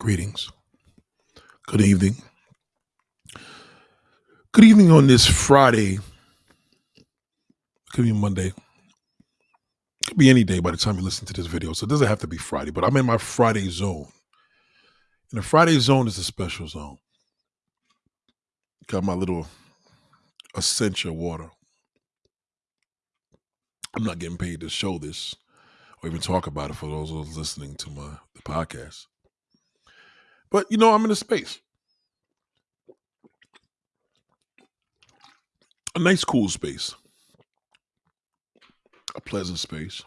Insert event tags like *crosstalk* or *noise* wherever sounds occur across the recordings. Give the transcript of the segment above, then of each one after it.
Greetings. Good evening. Good evening on this Friday. Could be Monday. Could be any day by the time you listen to this video. So it doesn't have to be Friday, but I'm in my Friday zone. And the Friday zone is a special zone. Got my little essential water. I'm not getting paid to show this or even talk about it for those listening to my the podcast. But you know, I'm in a space. A nice, cool space. A pleasant space.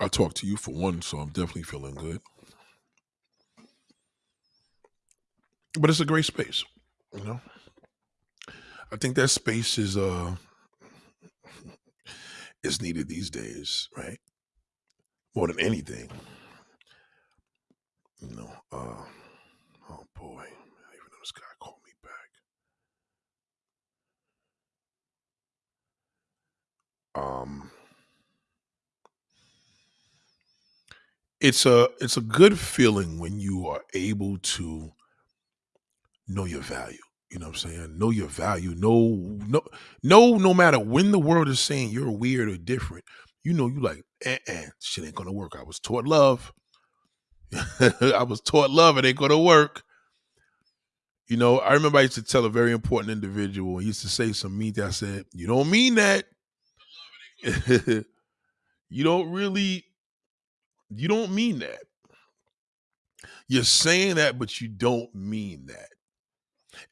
I talked to you for one, so I'm definitely feeling good. But it's a great space, you know. I think that space is uh is needed these days, right? More than anything. You know, uh, oh boy, even though this guy called me back. Um, it's a it's a good feeling when you are able to know your value. You know what I'm saying? Know your value. Know no no no matter when the world is saying you're weird or different, you know you like, eh, eh, shit ain't gonna work. I was taught love. *laughs* I was taught love, it ain't gonna work. You know, I remember I used to tell a very important individual, he used to say some mean thing. I said, You don't mean that. *laughs* you don't really, you don't mean that. You're saying that, but you don't mean that.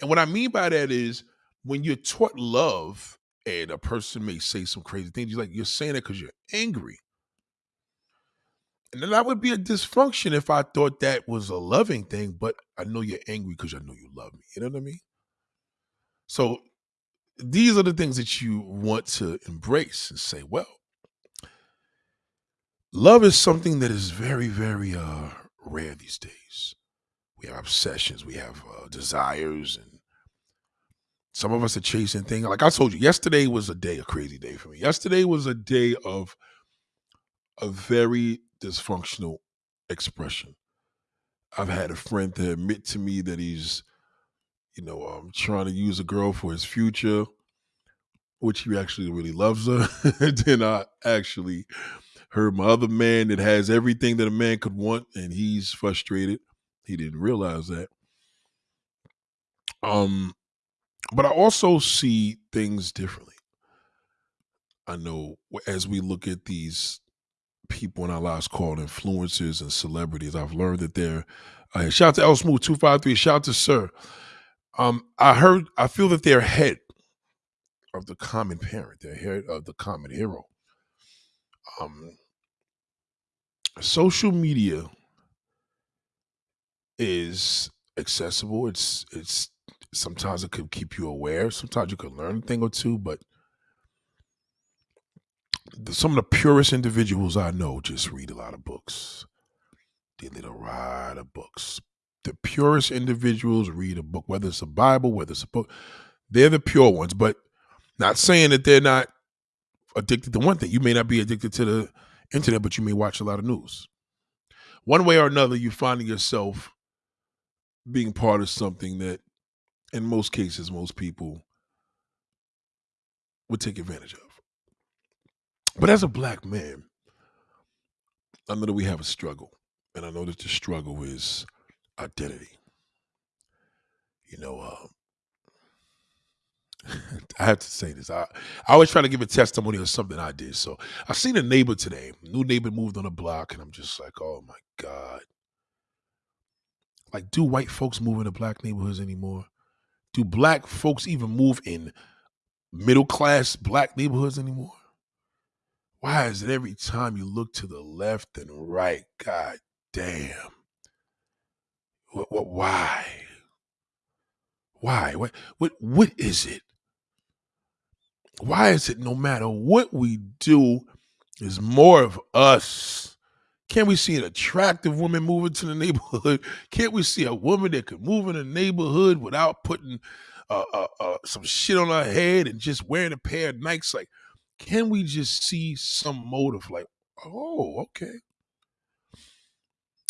And what I mean by that is when you're taught love and a person may say some crazy things, you're like, you're saying it because you're angry. And then that would be a dysfunction if I thought that was a loving thing, but I know you're angry because I know you love me. You know what I mean? So these are the things that you want to embrace and say, well, love is something that is very, very uh, rare these days. We have obsessions, we have uh, desires, and some of us are chasing things. Like I told you, yesterday was a day, a crazy day for me. Yesterday was a day of a very dysfunctional expression. I've had a friend to admit to me that he's, you know, um, trying to use a girl for his future, which he actually really loves her. *laughs* then I actually heard my other man that has everything that a man could want, and he's frustrated. He didn't realize that. Um, but I also see things differently. I know as we look at these people in our lives called influencers and celebrities. I've learned that they're uh, shout out to El Smooth 253, shout out to Sir. Um, I heard I feel that they're ahead of the common parent, they're ahead of the common hero. Um social media is accessible. It's it's sometimes it could keep you aware. Sometimes you could learn a thing or two, but some of the purest individuals I know just read a lot of books. They read a lot of books. The purest individuals read a book, whether it's a Bible, whether it's a book. They're the pure ones, but not saying that they're not addicted to one thing. You may not be addicted to the internet, but you may watch a lot of news. One way or another, you're finding yourself being part of something that, in most cases, most people would take advantage of. But as a black man, I know that we have a struggle. And I know that the struggle is identity. You know, uh, *laughs* I have to say this. I, I always try to give a testimony of something I did. So I seen a neighbor today. New neighbor moved on the block, and I'm just like, oh my God. Like, do white folks move into black neighborhoods anymore? Do black folks even move in middle class black neighborhoods anymore? Why is it every time you look to the left and right, god damn. What, what why? Why? What what what is it? Why is it no matter what we do is more of us? Can't we see an attractive woman moving to the neighborhood? *laughs* Can't we see a woman that could move in the neighborhood without putting uh, uh, uh, some shit on her head and just wearing a pair of Nikes? Like, can we just see some motive like, oh, okay.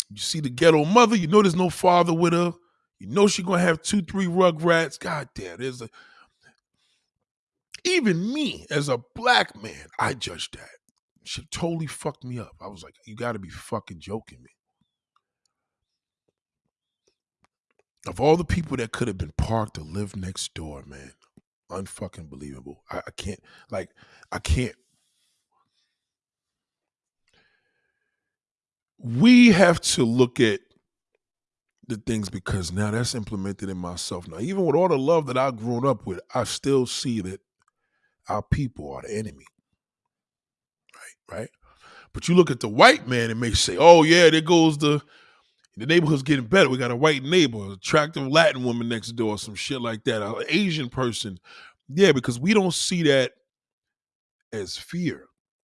You see the ghetto mother, you know there's no father with her. You know she gonna have two, three rugrats. God damn, there's a even me as a black man, I judged that. She totally fucked me up. I was like, you gotta be fucking joking me. Of all the people that could have been parked or lived next door, man, unfucking believable. I, I can't like I can't we have to look at the things because now that's implemented in myself. Now, even with all the love that I've grown up with, I still see that our people are the enemy. Right, right. But you look at the white man and may say, "Oh yeah, there goes the the neighborhood's getting better. We got a white neighbor, attractive Latin woman next door, some shit like that, an Asian person." Yeah, because we don't see that as fear.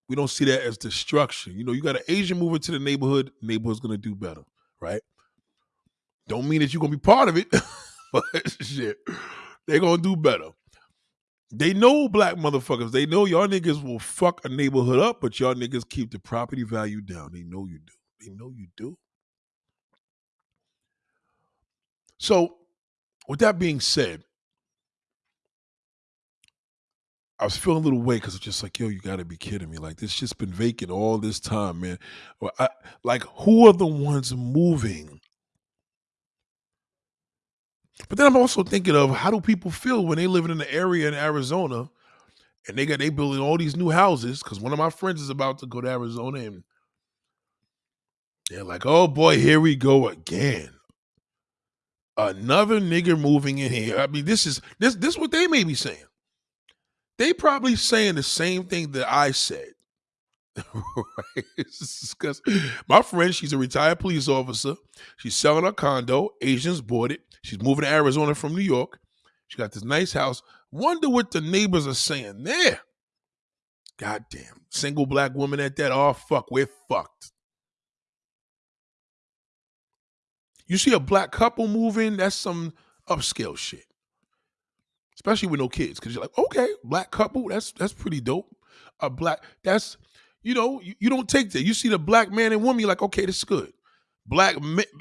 We don't see that as destruction. You know, you got an Asian moving to the neighborhood, neighborhood's gonna do better, right? Don't mean that you're gonna be part of it, *laughs* but shit, they're gonna do better. They know black motherfuckers. They know y'all niggas will fuck a neighborhood up, but y'all niggas keep the property value down. They know you do. They know you do. So, with that being said, I was feeling a little weight because it's just like, yo, you got to be kidding me. Like, this just been vacant all this time, man. I, like, who are the ones moving? But then I'm also thinking of how do people feel when they living in the area in Arizona and they got they building all these new houses because one of my friends is about to go to Arizona and they're like, oh boy, here we go again. Another nigger moving in here. I mean, this is this this is what they may be saying. They probably saying the same thing that I said. *laughs* right? My friend, she's a retired police officer. She's selling her condo. Asians bought it. She's moving to Arizona from New York. She got this nice house. Wonder what the neighbors are saying there. Goddamn. Single black woman at that. Oh, fuck. We're fucked. You see a black couple moving, that's some upscale shit. Especially with no kids. Cause you're like, okay, black couple, that's that's pretty dope. A black, that's you know, you, you don't take that. You see the black man and woman, you're like, okay, this is good. Black,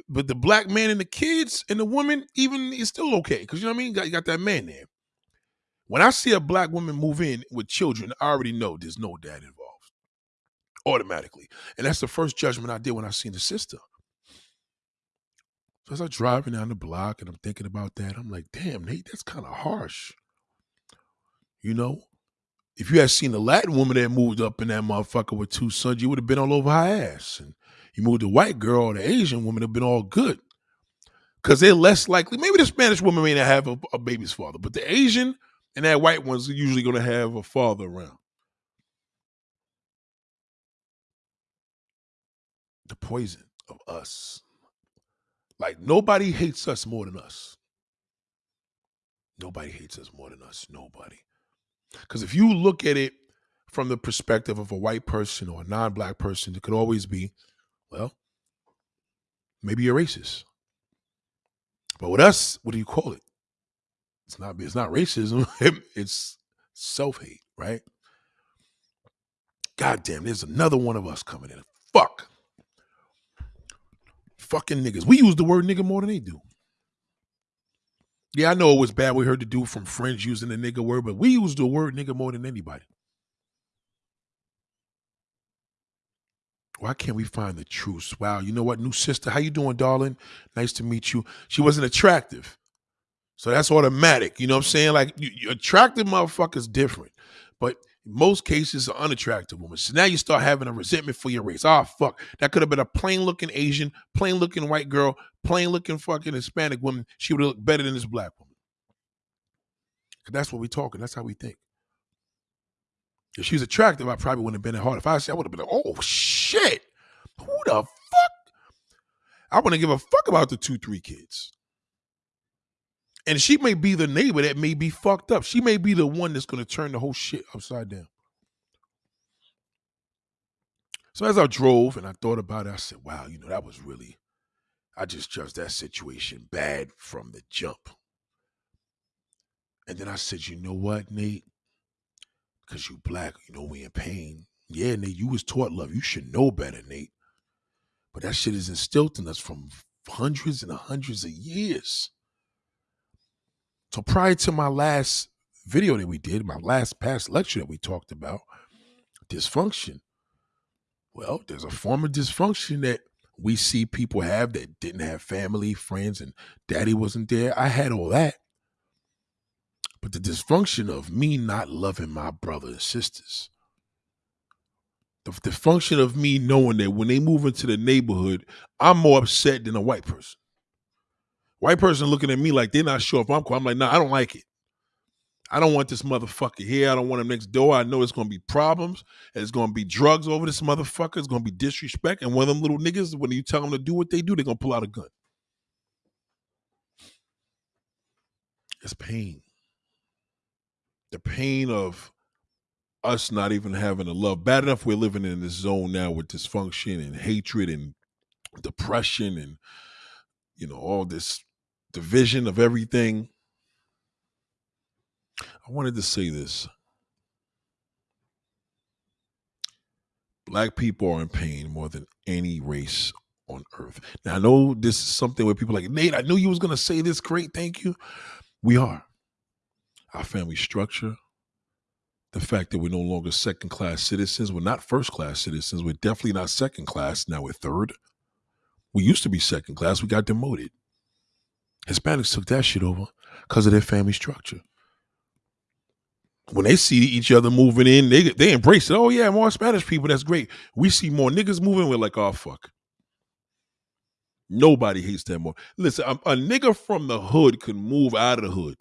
but the black man and the kids and the woman, even is still okay because you know what I mean. You got, you got that man there. When I see a black woman move in with children, I already know there's no dad involved automatically, and that's the first judgment I did when I seen the sister. So as I'm driving down the block and I'm thinking about that, I'm like, damn, Nate, that's kind of harsh. You know, if you had seen a Latin woman that moved up in that motherfucker with two sons, you would have been all over her ass. And you moved a white girl or the Asian woman, have been all good. Because they're less likely. Maybe the Spanish woman may not have a, a baby's father, but the Asian and that white one's usually going to have a father around. The poison of us. Like nobody hates us more than us. Nobody hates us more than us. Nobody. Because if you look at it from the perspective of a white person or a non black person, it could always be, well, maybe you're racist. But with us, what do you call it? It's not it's not racism. *laughs* it's self-hate, right? God damn, there's another one of us coming in. Fuck. Fucking niggas. We use the word nigga more than they do. Yeah, I know it was bad. We heard the dude from French using the nigga word, but we use the word nigga more than anybody. Why can't we find the truth? Wow, you know what, new sister, how you doing, darling? Nice to meet you. She wasn't attractive. So that's automatic. You know what I'm saying? Like you, you attractive motherfuckers different. But most cases are unattractive women. So now you start having a resentment for your race. Oh fuck. That could have been a plain looking Asian, plain looking white girl, plain looking fucking Hispanic woman. She would have looked better than this black woman. Cause that's what we talking. That's how we think. If she was attractive, I probably wouldn't have been that hard. If I said I would have been like, oh shit. Who the fuck? I wouldn't give a fuck about the two, three kids. And she may be the neighbor that may be fucked up. She may be the one that's going to turn the whole shit upside down. So as I drove and I thought about it, I said, wow, you know, that was really, I just judged that situation bad from the jump. And then I said, you know what, Nate? Because you black, you know, we in pain. Yeah, Nate, you was taught love. You should know better, Nate. But that shit is instilled in us from hundreds and hundreds of years. So prior to my last video that we did, my last past lecture that we talked about, dysfunction. Well, there's a form of dysfunction that we see people have that didn't have family, friends, and daddy wasn't there. I had all that. But the dysfunction of me not loving my brothers and sisters, the dysfunction of me knowing that when they move into the neighborhood, I'm more upset than a white person. White person looking at me like they're not sure if I'm cool. I'm like, nah, I don't like it. I don't want this motherfucker here. I don't want him next door. I know it's gonna be problems. It's gonna be drugs over this motherfucker. It's gonna be disrespect. And one of them little niggas, when you tell them to do what they do, they're gonna pull out a gun. It's pain. The pain of us not even having a love. Bad enough we're living in this zone now with dysfunction and hatred and depression and you know all this division of everything. I wanted to say this. Black people are in pain more than any race on earth. Now I know this is something where people like, Nate, I knew you was gonna say this. Great, thank you. We are. Our family structure, the fact that we're no longer second class citizens. We're not first class citizens. We're definitely not second class. Now we're third. We used to be second class. We got demoted. Hispanics took that shit over because of their family structure. When they see each other moving in, they they embrace it. Oh yeah, more Spanish people. That's great. We see more niggas moving. We're like, oh fuck. Nobody hates that more. Listen, a, a nigga from the hood can move out of the hood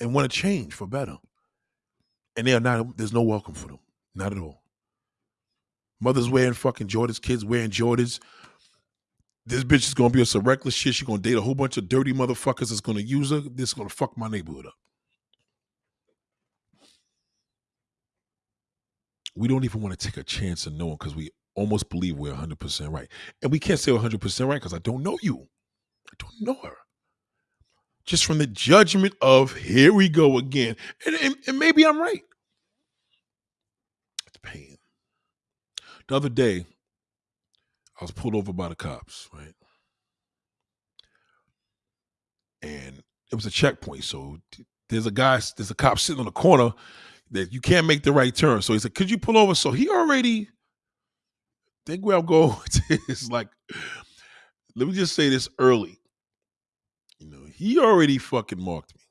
and want to change for better, and they are not. There's no welcome for them. Not at all. Mothers wearing fucking Jordans, kids wearing Jordans this bitch is gonna be on some reckless shit. She's gonna date a whole bunch of dirty motherfuckers that's gonna use her. This is gonna fuck my neighborhood up. We don't even want to take a chance of knowing because we almost believe we're 100% right. And we can't say 100% right because I don't know you. I don't know her. Just from the judgment of here we go again. And, and, and maybe I'm right. It's pain. The other day, I was pulled over by the cops, right? And it was a checkpoint. So there's a guy, there's a cop sitting on the corner that you can't make the right turn. So he said, Could you pull over? So he already think where I'm going *laughs* is like, let me just say this early. You know, he already fucking marked me.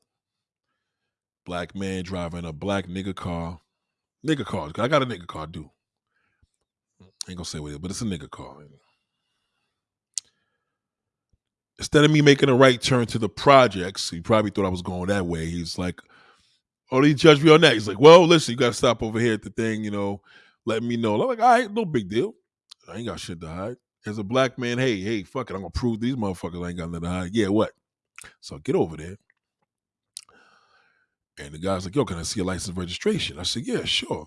Black man driving a black nigga car. Nigga car. I got a nigga car, do. Ain't gonna say what it is, but it's a nigga car. Instead of me making a right turn to the projects, he probably thought I was going that way. He's like, Oh, he judged me on that. He's like, Well, listen, you gotta stop over here at the thing, you know, let me know. I'm like, all right, no big deal. I ain't got shit to hide. As a black man, hey, hey, fuck it. I'm gonna prove these motherfuckers ain't got nothing to hide. Yeah, what? So get over there. And the guy's like, yo, can I see your license registration? I said, yeah, sure.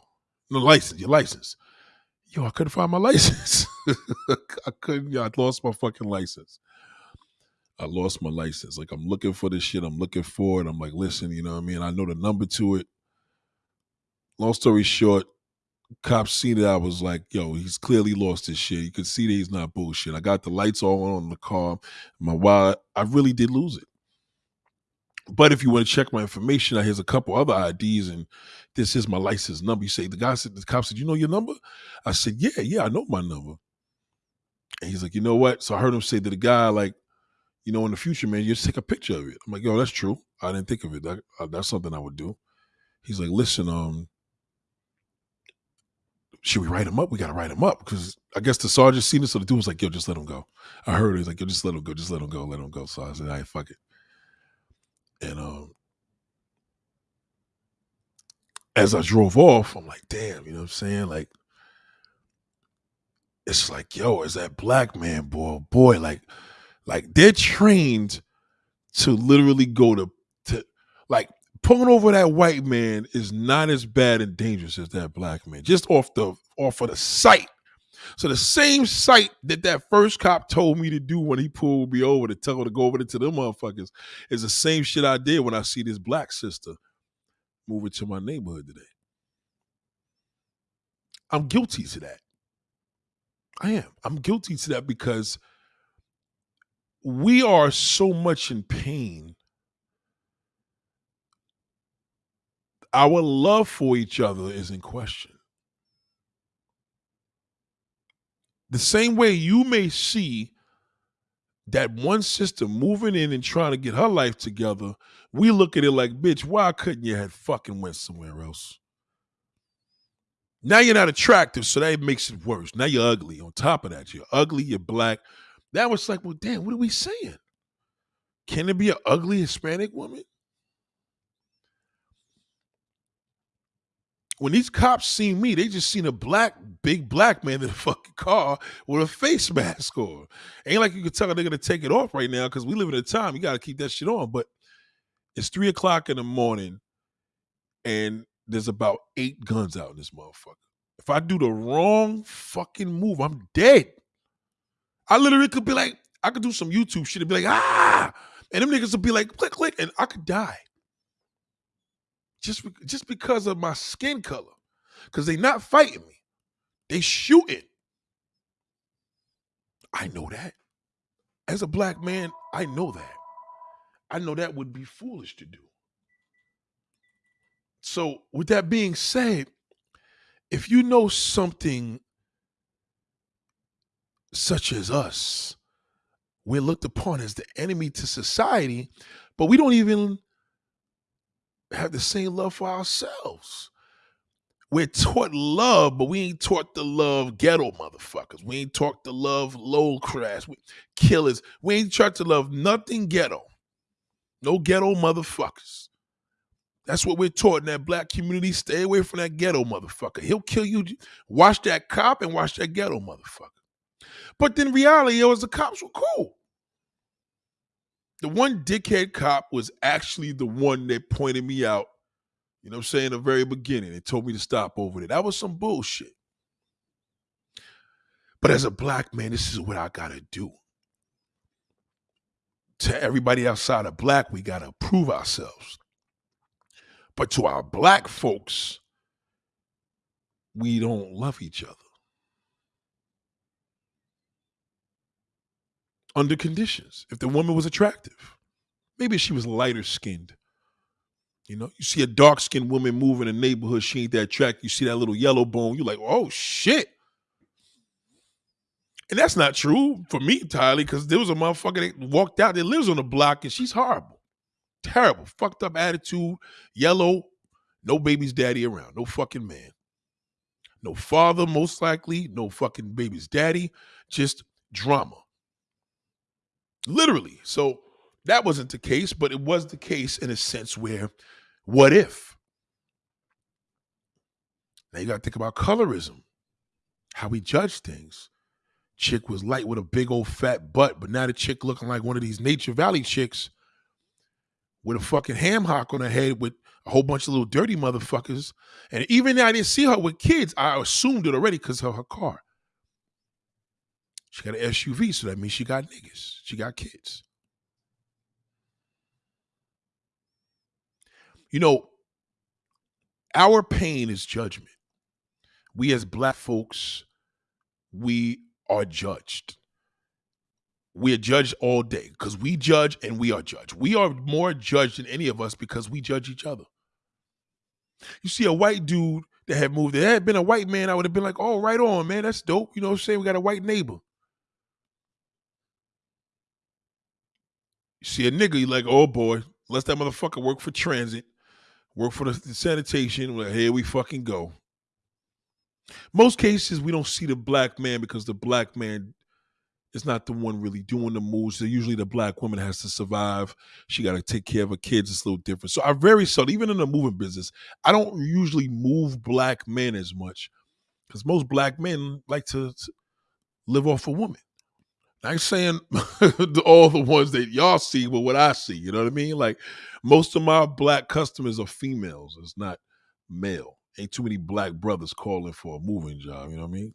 No license, your license yo, I couldn't find my license. *laughs* I couldn't, yo, I lost my fucking license. I lost my license. Like I'm looking for this shit. I'm looking for it. I'm like, listen, you know what I mean? I know the number to it. Long story short, cops seen it. I was like, yo, he's clearly lost his shit. You could see that he's not bullshit. I got the lights all on the car. My why I really did lose it. But if you want to check my information, I here's a couple other IDs, and this is my license number. You say the guy said the cop said, "You know your number?" I said, "Yeah, yeah, I know my number." And he's like, "You know what?" So I heard him say to the guy, like, "You know, in the future, man, you just take a picture of it." I'm like, "Yo, that's true. I didn't think of it. That, uh, that's something I would do." He's like, "Listen, um." Should we write him up? We gotta write him up because I guess the sergeant seen it, so the dude was like, "Yo, just let him go." I heard he's like, "Yo, just let him go, just let him go, let him go." So I said, "All right, fuck it." And um, as I drove off, I'm like, damn, you know what I'm saying? Like, it's like, yo, is that black man, boy, boy, like, like they're trained to literally go to to like pulling over that white man is not as bad and dangerous as that black man, just off the off of the sight so the same sight that that first cop told me to do when he pulled me over to tell her to go over to them motherfuckers is the same shit I did when I see this black sister moving to my neighborhood today. I'm guilty to that. I am. I'm guilty to that because we are so much in pain. Our love for each other is in question. The same way you may see that one sister moving in and trying to get her life together, we look at it like, bitch, why couldn't you have fucking went somewhere else? Now you're not attractive, so that makes it worse. Now you're ugly. On top of that, you're ugly, you're black. That was like, well, damn, what are we saying? Can it be an ugly Hispanic woman? When these cops seen me, they just seen a black, big black man in a *laughs* fucking car with a face mask on. Ain't like you can tell they're gonna take it off right now because we live in a time you gotta keep that shit on. But it's three o'clock in the morning, and there's about eight guns out in this motherfucker. If I do the wrong fucking move, I'm dead. I literally could be like, I could do some YouTube shit and be like, ah, and them niggas would be like, click, click, and I could die. Just, just because of my skin color. Because they not fighting me. They shooting. I know that. As a black man, I know that. I know that would be foolish to do. So, with that being said, if you know something such as us, we're looked upon as the enemy to society, but we don't even have the same love for ourselves. We're taught love, but we ain't taught to love ghetto motherfuckers. We ain't taught to love low class killers. We ain't taught to love nothing ghetto. No ghetto motherfuckers. That's what we're taught in that black community. Stay away from that ghetto motherfucker. He'll kill you. Watch that cop and watch that ghetto motherfucker. But then reality it was the cops were cool. The one dickhead cop was actually the one that pointed me out, you know what I'm saying, the very beginning and told me to stop over there. That was some bullshit. But as a black man, this is what I gotta do. To everybody outside of black, we gotta prove ourselves. But to our black folks, we don't love each other. Under conditions. If the woman was attractive, maybe she was lighter skinned. You know, you see a dark skinned woman move in a neighborhood, she ain't that attractive. You see that little yellow bone, you're like, oh shit. And that's not true for me entirely, because there was a motherfucker that walked out that lives on the block and she's horrible terrible, fucked up attitude, yellow, no baby's daddy around, no fucking man. No father, most likely, no fucking baby's daddy, just drama. Literally. So that wasn't the case, but it was the case in a sense where what if? Now you got to think about colorism, how we judge things. Chick was light with a big old fat butt, but now the chick looking like one of these Nature Valley chicks with a fucking ham hock on her head with a whole bunch of little dirty motherfuckers. And even though I didn't see her with kids, I assumed it already because of her car. She got an SUV, so that means she got niggas. She got kids. You know, our pain is judgment. We as black folks, we are judged we are judged all day because we judge and we are judged. We are more judged than any of us because we judge each other. You see a white dude that had moved, there had been a white man, I would have been like, oh, right on, man, that's dope. You know what I'm saying? We got a white neighbor. See a nigga, you like, oh boy, let's that motherfucker work for transit, work for the sanitation. Well, here we fucking go. Most cases, we don't see the black man because the black man is not the one really doing the moves. Usually the black woman has to survive. She got to take care of her kids. It's a little different. So I very seldom, even in the moving business, I don't usually move black men as much because most black men like to live off a woman. I ain't saying *laughs* all the ones that y'all see, but what I see, you know what I mean? Like most of my black customers are females. It's not male. Ain't too many black brothers calling for a moving job, you know what I mean?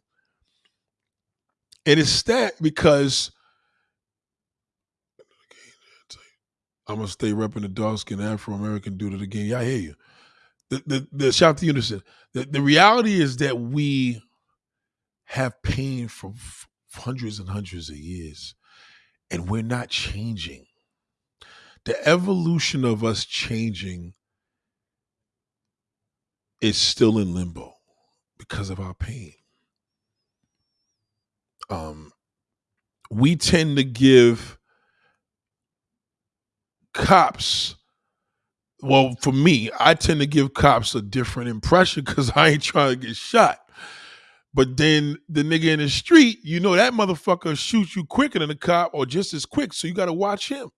And it's that because I'm gonna stay repping the dark skin Afro American dude again. Yeah, I hear you. The the, the shout to unison. The the reality is that we have pain for f- hundreds and hundreds of years, and we're not changing. The evolution of us changing is still in limbo because of our pain. Um, we tend to give cops well for me i tend to give cops a different impression because *laughs* i ain't trying to get shot but then the nigga in the street you know that motherfucker shoots you quicker than the cop or just as quick so you got to watch him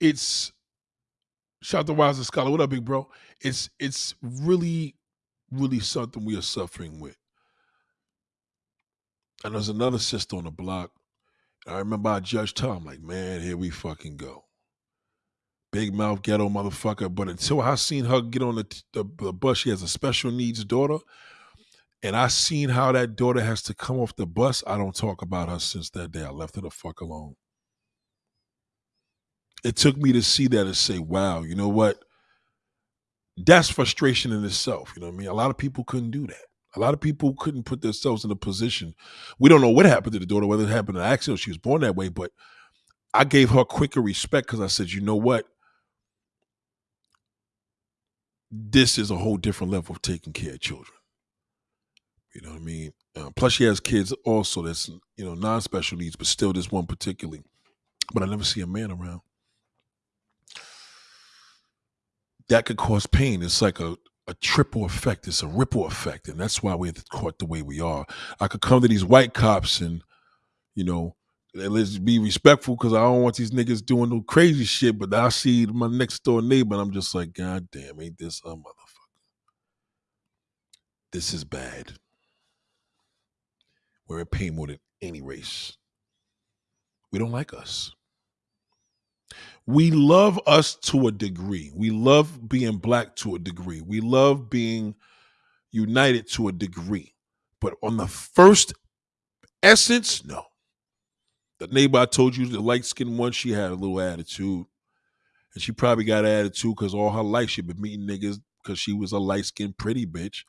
it's shout out to Wise Scholar. What up, big bro? It's it's really, really something we are suffering with. And there's another sister on the block. I remember I judged her. I'm like, man, here we fucking go. Big mouth ghetto motherfucker. But until I seen her get on the, the, the bus, she has a special needs daughter. And I seen how that daughter has to come off the bus. I don't talk about her since that day. I left her the fuck alone. It took me to see that and say, wow, you know what? That's frustration in itself. You know what I mean? A lot of people couldn't do that. A lot of people couldn't put themselves in a position. We don't know what happened to the daughter, whether it happened in an accident she was born that way, but I gave her quicker respect because I said, you know what? This is a whole different level of taking care of children. You know what I mean? Uh, plus, she has kids also that's, you know, non special needs, but still this one particularly. But I never see a man around. That could cause pain. It's like a, a triple effect. It's a ripple effect, and that's why we're caught the way we are. I could come to these white cops and, you know, let's be respectful because I don't want these niggas doing no crazy shit. But I see my next door neighbor, and I'm just like, God damn, ain't this a motherfucker? This is bad. We're in pain more than any race. We don't like us. We love us to a degree. We love being black to a degree. We love being united to a degree. But on the first essence, no. The neighbor I told you, the light skinned one, she had a little attitude. And she probably got attitude because all her life she been meeting niggas because she was a light skinned pretty bitch.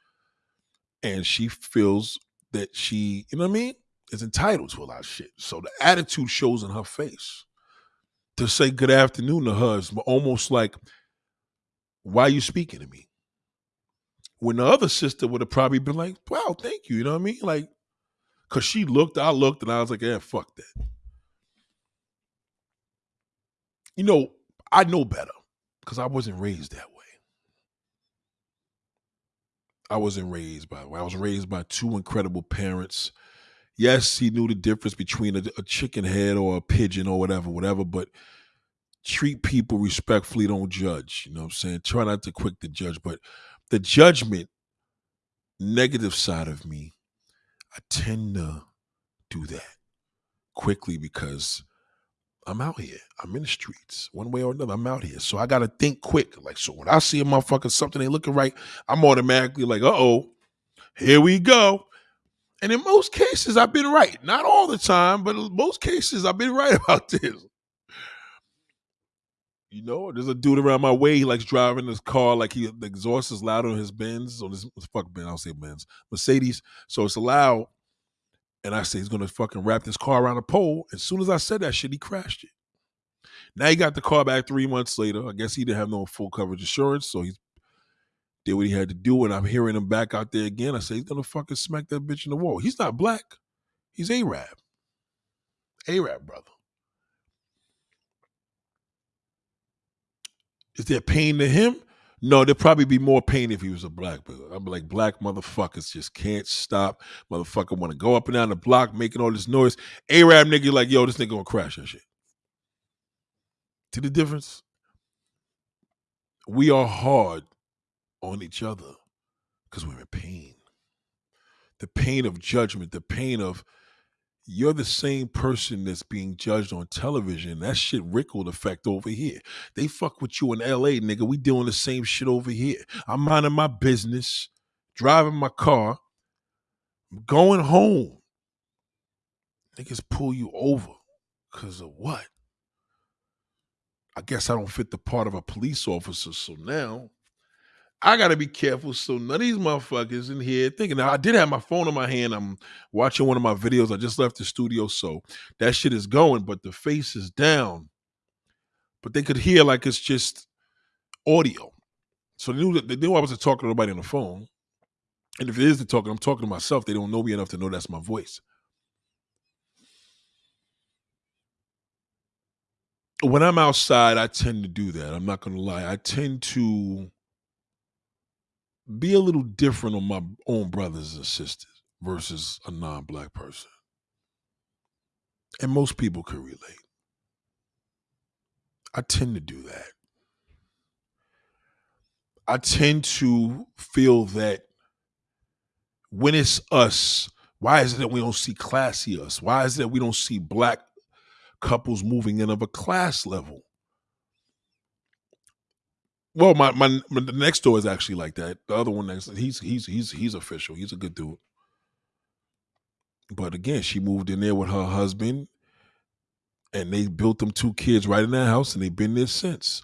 And she feels that she, you know what I mean, is entitled to a lot of shit. So the attitude shows in her face to say good afternoon to her is almost like, why are you speaking to me? When the other sister would have probably been like, wow, thank you. You know what I mean? Like, cause she looked, I looked, and I was like, yeah, fuck that. You know, I know better because I wasn't raised that way. I wasn't raised by I was raised by two incredible parents. Yes, he knew the difference between a, a chicken head or a pigeon or whatever, whatever, but treat people respectfully, don't judge. You know what I'm saying? Try not to quick to judge, but the judgment, negative side of me, I tend to do that quickly because I'm out here. I'm in the streets, one way or another. I'm out here, so I got to think quick. Like, so when I see a motherfucker something ain't looking right, I'm automatically like, uh oh, here we go. And in most cases, I've been right. Not all the time, but most cases, I've been right *laughs* about this. You know, there's a dude around my way. He likes driving his car like he the exhaust is loud on his Benz on his fuck Benz. I'll say Benz Mercedes. So it's loud. And I say he's gonna fucking wrap this car around a pole. As soon as I said that shit, he crashed it. Now he got the car back three months later. I guess he didn't have no full coverage insurance, so he did what he had to do. And I'm hearing him back out there again. I say he's gonna fucking smack that bitch in the wall. He's not black. He's Arab. Arab brother. Is there pain to him? No, there'd probably be more pain if he was a black brother. I'm like, black motherfuckers just can't stop. Motherfucker want to go up and down the block making all this noise. Arab nigga like, yo, this nigga gonna crash that shit. See the difference? We are hard on each other because we're in pain. The pain of judgment, the pain of you're the same person that's being judged on television. That shit rippled effect over here. They fuck with you in LA, nigga. We doing the same shit over here. I'm minding my business, driving my car, going home. Niggas pull you over because of what? I guess I don't fit the part of a police officer. So now I gotta be careful so none of these motherfuckers in here thinking. Now I did have my phone in my hand. I'm watching one of my videos. I just left the studio, so that shit is going, but the face is down. But they could hear like it's just audio. So they knew that they knew I wasn't talking to nobody on the phone. And if it is the talking, I'm talking to myself. They don't know me enough to know that's my voice. When I'm outside, I tend to do that. I'm not gonna lie. I tend to be a little different on my own brothers and sisters versus a non-black person. And most people can relate. I tend to do that. I tend to feel that when it's us, why is it that we don't see classy us? Why is it that we don't see black couples moving in of a class level? Well, my, my my the next door is actually like that. The other one next, he's he's he's he's official. He's a good dude. But again, she moved in there with her husband, and they built them two kids right in that house, and they've been there since.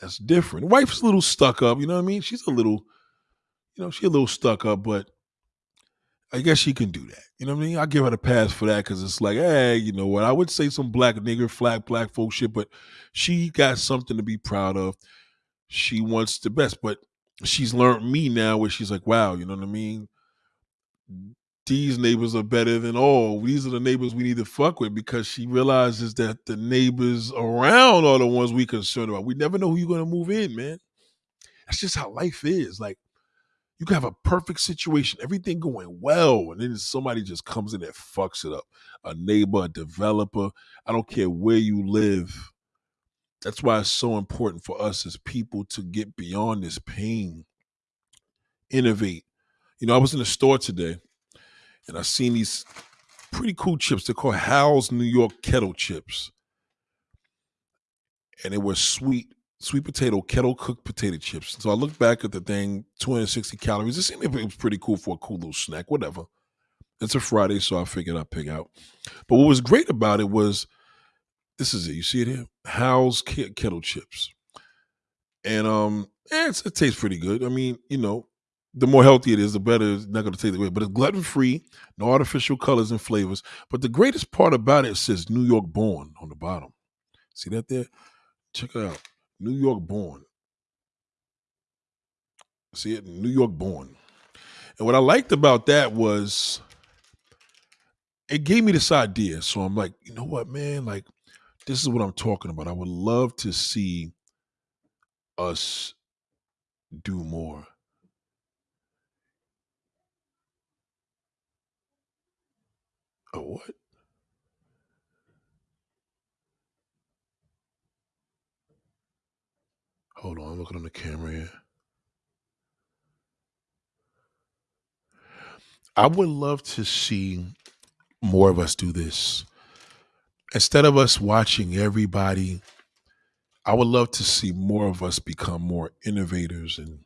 That's different. Wife's a little stuck up, you know what I mean? She's a little, you know, she's a little stuck up, but I guess she can do that. You know what I mean? I give her the pass for that because it's like, hey, you know what? I would say some black nigger, flat black folk shit, but she got something to be proud of. She wants the best, but she's learned me now where she's like, wow, you know what I mean? These neighbors are better than all. These are the neighbors we need to fuck with because she realizes that the neighbors around are the ones we concerned about. We never know who you're gonna move in, man. That's just how life is. Like you can have a perfect situation, everything going well, and then somebody just comes in and fucks it up. A neighbor, a developer, I don't care where you live. That's why it's so important for us as people to get beyond this pain, innovate. You know, I was in the store today and I seen these pretty cool chips. They're called Hal's New York Kettle Chips. And they were sweet sweet potato kettle cooked potato chips. So I looked back at the thing, 260 calories. It seemed it was pretty cool for a cool little snack, whatever. It's a Friday, so I figured I'd pick out. But what was great about it was this is it. You see it here? Hal's kettle chips. And um, eh, it tastes pretty good. I mean, you know, the more healthy it is, the better it's not going to taste great. But it's gluten free, no artificial colors and flavors. But the greatest part about it says New York born on the bottom. See that there? Check it out. New York born. See it? New York born. And what I liked about that was it gave me this idea. So I'm like, you know what, man? Like, this is what I'm talking about. I would love to see us do more. Oh, what? Hold on, I'm looking on the camera here. I would love to see more of us do this. Instead of us watching everybody, I would love to see more of us become more innovators and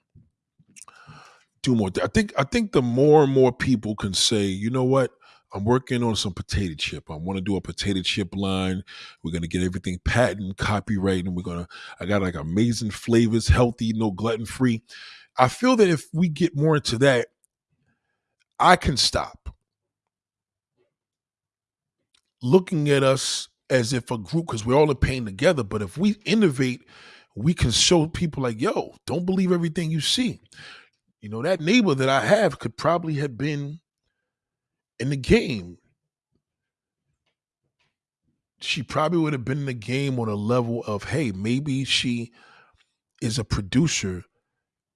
do more. I think I think the more and more people can say, you know what, I'm working on some potato chip. I want to do a potato chip line. We're gonna get everything patent, copyright, and we're gonna. I got like amazing flavors, healthy, no gluten free. I feel that if we get more into that, I can stop looking at us as if a group because we're all in pain together. But if we innovate, we can show people like, yo, don't believe everything you see. You know, that neighbor that I have could probably have been in the game, she probably would have been in the game on a level of, hey, maybe she is a producer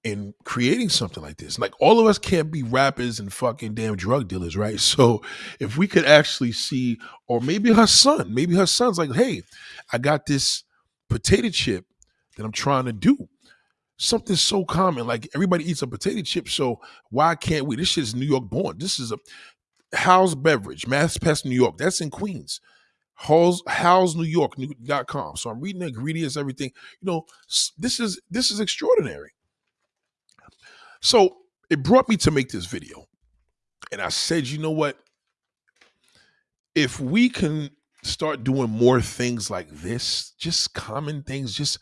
in creating something like this. Like all of us can't be rappers and fucking damn drug dealers, right? *laughs* So if we could actually see, or maybe her son, maybe her son's like, hey, I got this potato chip that I'm trying to do. Something so common, like everybody eats a potato chip. So why can't we? This shit is New York born. This is a Hal's Beverage, Maspeth, New York. That's in Queens. Hal's Hal's New York dot com. So I'm reading the ingredients, everything. You know, this is this is extraordinary. So it brought me to make this video. And I said, you know what? If we can start doing more things like this, just common things, just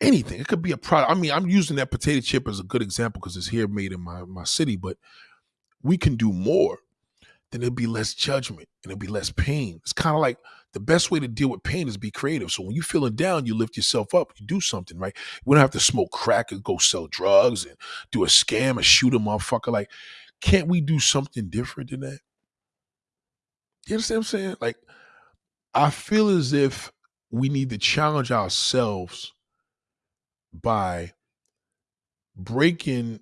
anything. It could be a product. I mean, I'm using that potato chip as a good example because it's here made in my, my city, but we can do more. Then there'll be less judgment and there'll be less pain. It's kind of like the best way to deal with pain is be creative. So when you're feeling down, you lift yourself up, you do something, right? We don't have to smoke crack and go sell drugs and do a scam and shoot a motherfucker. Like, can't we do something different than that? You understand what I'm saying? Like, I feel as if we need to challenge ourselves by breaking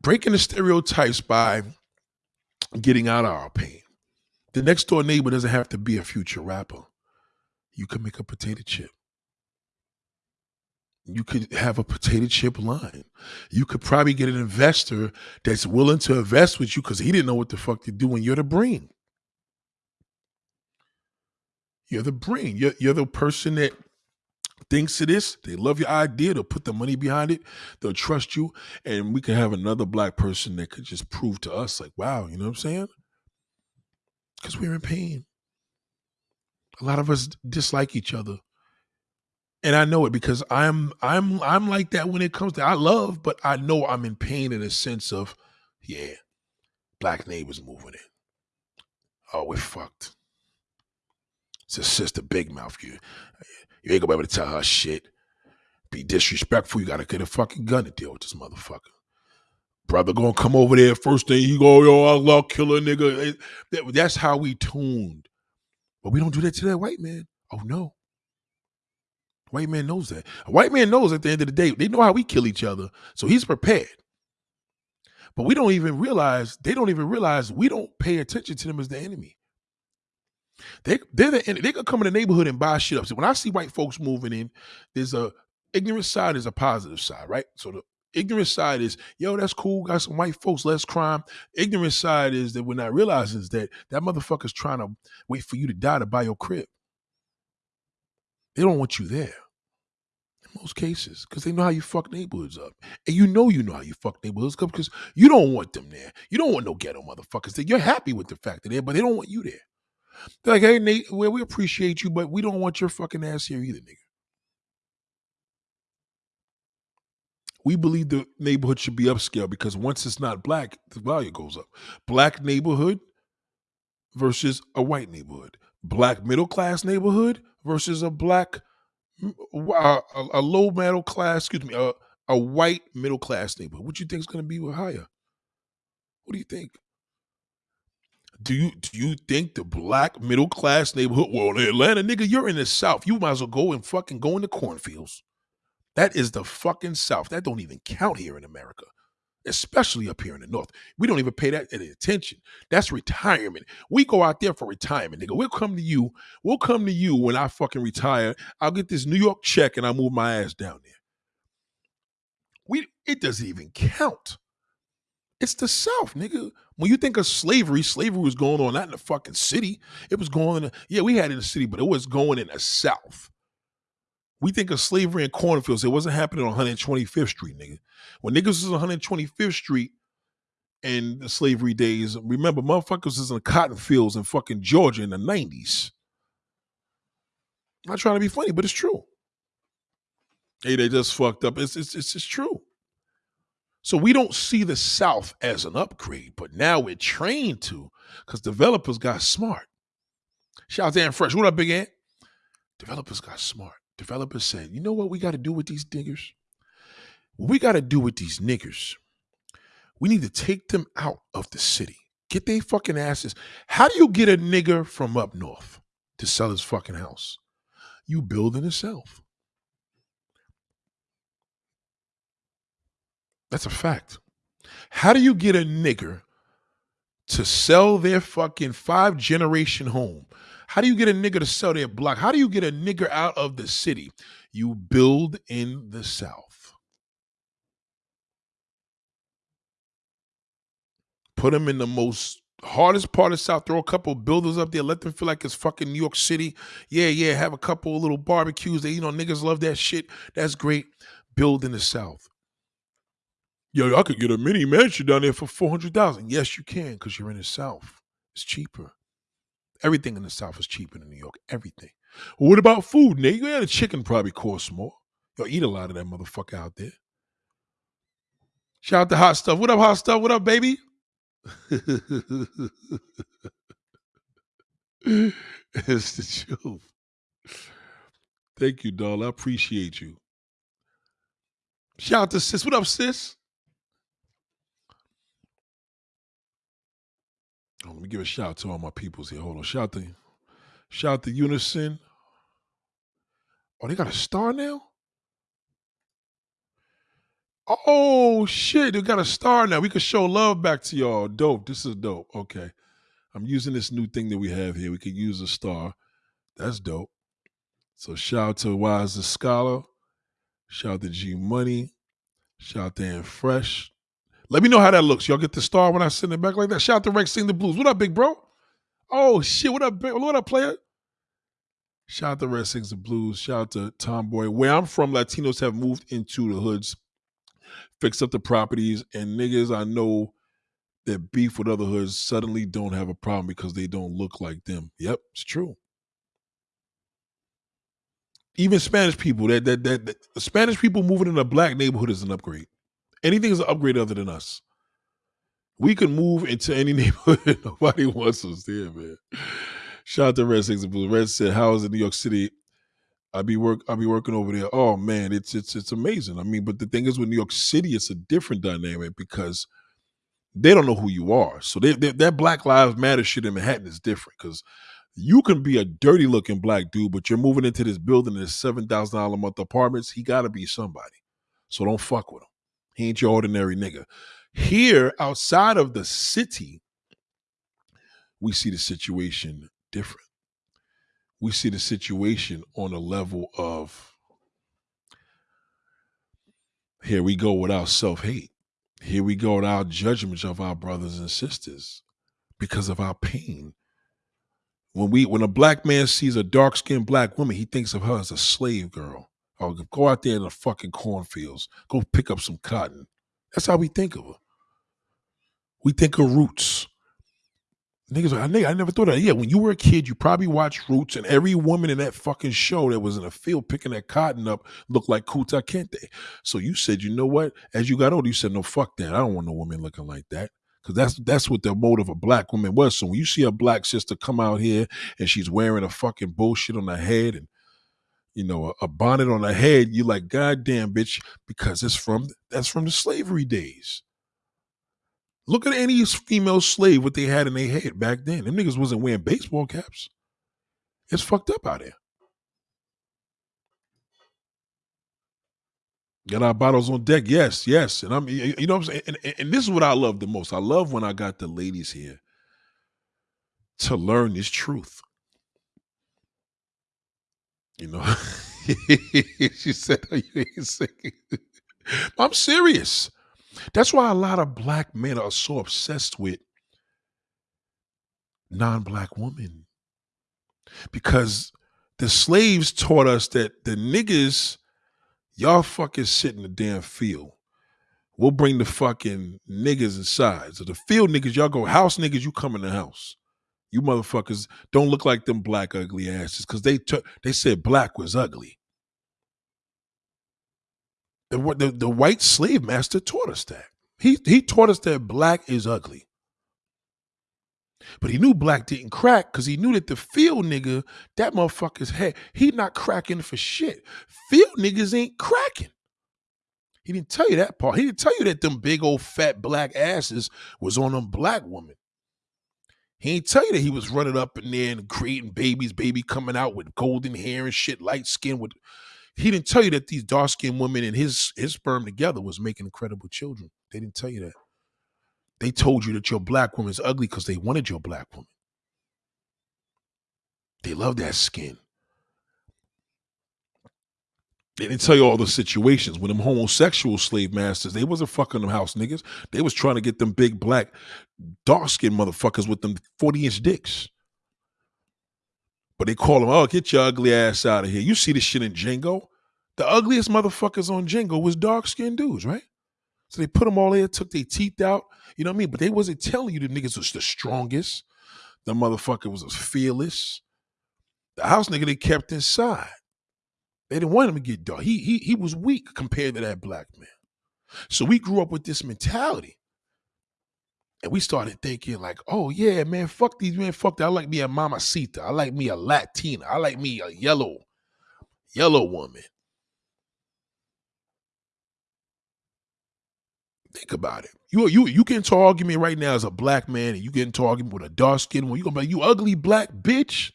breaking the stereotypes by getting out of our pain. The next door neighbor doesn't have to be a future rapper. You can make a potato chip. You could have a potato chip line. You could probably get an investor that's willing to invest with you because he didn't know what the fuck to do, and you're the brain. You're the brain. You're, you're the person that thinks to this. They love your idea. They'll put the money behind it. They'll trust you. And we can have another black person that could just prove to us, like, wow, you know what I'm saying? Because we're in pain. A lot of us dislike each other. And I know it because I'm I'm I'm like that when it comes to I love, but I know I'm in pain in a sense of, yeah, black neighbors moving in. Oh, we're fucked. It's a sister big mouth. You you ain't gonna be able to tell her shit. Be disrespectful. You gotta get a fucking gun to deal with this motherfucker. Brother gonna come over there. First thing he go, yo, I love killer nigga. that's how we tuned. But we don't do that to that white man. Oh no. White man knows that. A white man knows at the end of the day, they know how we kill each other. So he's prepared. But we don't even realize, they don't even realize we don't pay attention to them as the enemy. They they're the, they could come in the neighborhood and buy shit up. So when I see white folks moving in, there's a ignorant side, is a positive side, right? So the ignorant side is, yo, that's cool, got some white folks, less crime. Ignorant side is that we're not realizing is that that motherfucker's trying to wait for you to die to buy your crib. They don't want you there. In most cases, because they know how you fuck neighborhoods up. And you know you know how you fuck neighborhoods up because you don't want them there. You don't want no ghetto motherfuckers You're happy with the fact that they're, but they don't want you there. They're like, hey, Nate, well, we appreciate you, but we don't want your fucking ass here either, nigga. We believe the neighborhood should be upscale because once it's not black, the value goes up. Black neighborhood versus a white neighborhood. Black middle class neighborhood versus a black, a, a, low middle class, excuse me, a, a white middle class neighborhood. What do you think is going to be higher? What do you think? Do you do you think the black middle class neighborhood? Well, in Atlanta, nigga, you're in the South. You might as well go and fucking go in the cornfields. That is the fucking South. That don't even count here in America, especially up here in the North. We don't even pay that any attention. That's retirement. We go out there for retirement, nigga. We'll come to you. We'll come to you when I fucking retire. I'll get this New York check and I'll move my ass down there. We it doesn't even count. It's the South, nigga. When you think of slavery, slavery was going on not in the fucking city. It was going in, yeah, we had it in the city, but it was going in the South. We think of slavery in cornfields. It wasn't happening on 125th Street, nigga. When niggas was on 125th Street in the slavery days, remember, motherfuckers was in the cotton fields in fucking Georgia in the 90s. I'm not trying to be funny, but it's true. Hey, they just fucked up. It's it's it's just true. So we don't see the South as an upgrade, but now we're trained to because developers got smart. Shout out to Ant Fresh. What up, Big Ant? Developers got smart. Developers said, you know what we got to do with these niggers? What we got to do with these niggers, we need to take them out of the city. Get their fucking asses. How do you get a nigger from up north to sell his fucking house? You build in the South. That's a fact. How do you get a nigger to sell their fucking five generation home? How do you get a nigger to sell their block? How do you get a nigger out of the city? You build in the South. Put them in the most hardest part of South. Throw a couple builders up there. Let them feel like it's fucking New York City. Yeah, yeah. Have a couple little barbecues. That you know niggas love that shit. That's great. Build in the South. Yo, I could get a mini mansion down there for four hundred thousand. Yes, you can, because you're in the South. It's cheaper. Everything in the South is cheaper than New York. Everything. What about food, Nate? Yeah, the chicken probably costs more. You'll eat a lot of that motherfucker out there. Shout out to Hot Stuff. What up, Hot Stuff? What up, baby? *laughs* it's the truth. Thank you, doll. I appreciate you. Shout out to sis. What up, sis? Oh, let me give a shout out to all my peoples here. Hold on. Shout out to shout out to Unison. Oh, they got a star now? Oh shit, they got a star now. We can show love back to y'all. Dope. This is dope. Okay. I'm using this new thing that we have here. We can use a star. That's dope. So shout out to Wise the Scholar. Shout out to G Money. Shout out to Fresh. Let me know how that looks. Y'all get the star when I send it back like that. Shout out to Rex Sing the Blues. What up, big bro? Oh shit. What up, big, what up, player? Shout out to Red Sings the Blues. Shout out to Tomboy. Where I'm from, Latinos have moved into the hoods, fixed up the properties, and niggas I know that beef with other hoods suddenly don't have a problem because they don't look like them. Yep, it's true. Even Spanish people, that that that, that Spanish people moving in a black neighborhood is an upgrade. Anything is an upgrade other than us. We can move into any *laughs* neighborhood. Nobody wants us there, man. Shout out to Red Six and Blue. Red said, "How is it New York City? I be work. I be working over there. Oh man, it's it's it's amazing. I mean, but the thing is, with New York City, it's a different dynamic because they don't know who you are. So they, they, that Black Lives Matter shit in Manhattan is different because you can be a dirty looking black dude, but you're moving into this building in this seven thousand dollar a month apartments. He got to be somebody. So don't fuck with him. He ain't your ordinary nigga. Here, outside of the city, we see the situation different. We see the situation on a level of here we go with our self hate. Here we go with our judgments of our brothers and sisters because of our pain. When we when a black man sees a dark skinned black woman, he thinks of her as a slave girl. Oh, or go out there in the fucking cornfields, go pick up some cotton. That's how we think of her. We think of roots. Niggas, I, I never thought of that. Yeah, when you were a kid, you probably watched Roots, and every woman in that fucking show that was in a field picking that cotton up looked like Kunta Kinte. So you said, you know what? As you got older, you said, no, fuck that. I don't want no woman looking like that. Cause that's that's what the mode of a black woman was. So when you see a black sister come out here and she's wearing a fucking bullshit on her head and you know a, a bonnet on her head, you like, God damn, bitch, because it's from that's from the slavery days. Look at any female slave what they had in their head back then. Them niggas wasn't wearing baseball caps. It's fucked up out there. Got our bottles on deck. Yes, yes. And I'm you know what I'm saying? And, and, and this is what I love the most. I love when I got the ladies here to learn this truth. You know, *laughs* she said, you. *laughs* I'm serious. That's why a lot of black men are so obsessed with non black women. Because the slaves taught us that the niggas, y'all fucking sit in the damn field. We'll bring the fucking niggas inside. So the field niggas, y'all go house niggas, you come in the house. You motherfuckers don't look like them black ugly asses because they t- they said black was ugly. The, the, the white slave master taught us that. He, he taught us that black is ugly. But he knew black didn't crack because he knew that the field nigga, that motherfucker's head, he not cracking for shit. Field niggas ain't cracking. He didn't tell you that part. He didn't tell you that them big old fat black asses was on them black women. He ain't tell you that he was running up in there and creating babies, baby coming out with golden hair and shit, light skin with he didn't tell you that these dark skinned women and his his sperm together was making incredible children. They didn't tell you that. They told you that your black woman's ugly because they wanted your black woman. They love that skin. They didn't tell you all the situations when them homosexual slave masters, they wasn't fucking them house niggas. They was trying to get them big black dark skinned motherfuckers with them 40 inch dicks. But they call them, oh, get your ugly ass out of here. You see the shit in Django? The ugliest motherfuckers on Django was dark skinned dudes, right? So they put them all there, took their teeth out. You know what I mean? But they wasn't telling you the niggas was the strongest. The motherfucker was fearless. The house nigga they kept inside. They didn't want him to get dark. He he he was weak compared to that black man. So we grew up with this mentality. And we started thinking, like, oh yeah, man, fuck these men, fuck that. I like me a mamacita. I like me a Latina. I like me a yellow, yellow woman. Think about it. You you you get into argument right now as a black man, and you get into argument with a dark skinned one. You gonna be like, you ugly black bitch.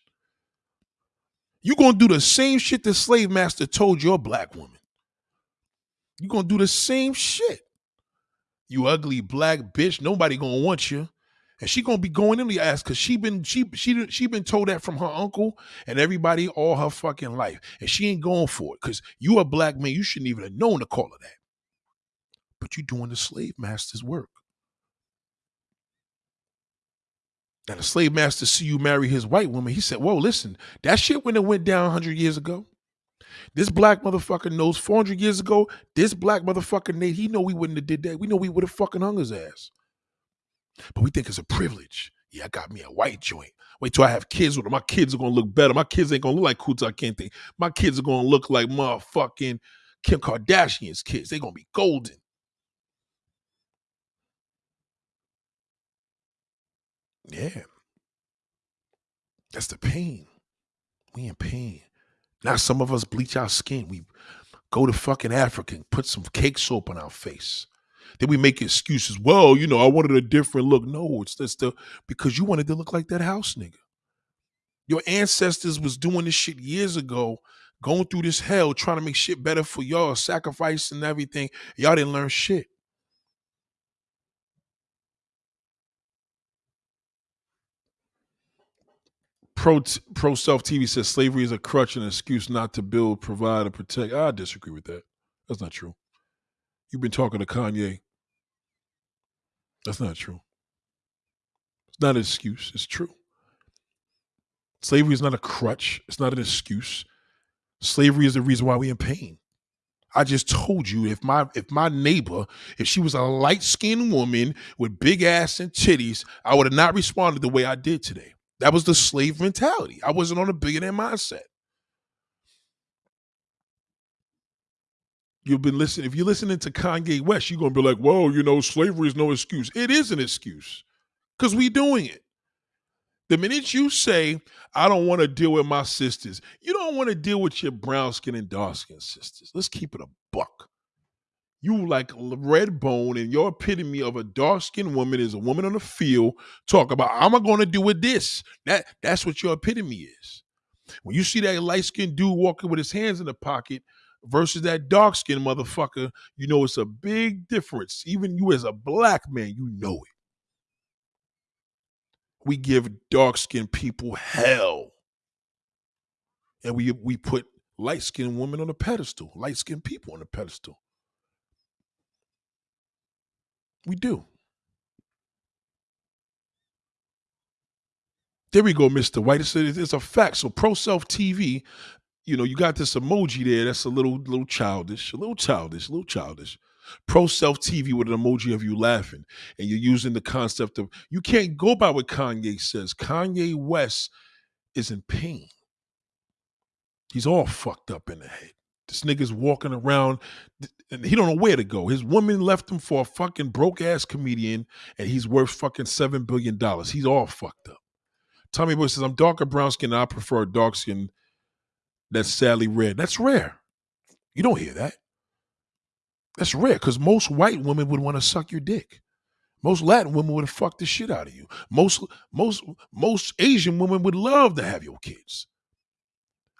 You gonna do the same shit the slave master told your black woman. You gonna do the same shit. You ugly black bitch. Nobody gonna want you. And she gonna be going in the ass because she been she she she been told that from her uncle and everybody all her fucking life, and she ain't going for it because you a black man. You shouldn't even have known to call her that but you're doing the slave master's work. Now the slave master see you marry his white woman. He said, "Whoa, listen, that shit when it went down 100 years ago. This black motherfucker knows 400 years ago. This black motherfucker Nate, he know we wouldn't have did that. We know we would have fucking hung his ass. But we think it's a privilege. Yeah, I got me a white joint. Wait till I have kids with her. My kids are gonna look better. My kids ain't gonna look like Kunta Kinte. My kids are gonna look like motherfucking Kim Kardashian's kids. They gonna be golden. Yeah. That's the pain. We in pain. Now some of us bleach our skin. We go to fucking Africa and put some cake soap on our face. Then we make excuses. Well, you know, I wanted a different look. No, it's just the because you wanted to look like that house nigga. Your ancestors was doing this shit years ago, going through this hell, trying to make shit better for y'all, sacrificing everything. Y'all didn't learn shit. Pro Pro Self TV says slavery is a crutch and an excuse not to build, provide, and protect. I disagree with that. That's not true. You've been talking to Kanye. That's not true. It's not an excuse. It's true. Slavery is not a crutch. It's not an excuse. Slavery is the reason why we're in pain. I just told you if my if my neighbor, if she was a light-skinned woman with big ass and titties, I would have not responded the way I did today. That was the slave mentality. I wasn't on a billionaire mindset. You've been listening. If you're listening to Kanye West, you're gonna be like, "Whoa, you know, slavery is no excuse." It is an excuse because we doing it. The minute you say, "I don't want to deal with my sisters," you don't want to deal with your brown skin and dark skin sisters. Let's keep it a buck. You like red bone, and your epitome of a dark skinned woman is a woman on the field. Talk about I'm going to do with this. That that's what your epitome is. When you see that light skinned dude walking with his hands in the pocket versus that dark skinned motherfucker, you know it's a big difference. Even you as a black man, you know it. We give dark skinned people hell. And we we put light skinned women on a pedestal, light skinned people on a pedestal. We do. There we go, Mr. White. It's a, it's a fact. So Pro Self TV, you know, you got this emoji there. That's a little, little childish, a little childish, a little childish. Pro Self TV with an emoji of you laughing, and you're using the concept of you can't go by what Kanye says. Kanye West is in pain. He's all fucked up in the head. This nigga's walking around and he don't know where to go. His woman left him for a fucking broke ass comedian and he's worth fucking seven billion dollars. He's all fucked up. Tommy Boy says, I'm darker brown skin I prefer dark skin that's sadly red. That's rare. You don't hear that. That's rare because most white women would want to suck your dick. Most Latin women would have fucked the shit out of you. Most most most Asian women would love to have your kids.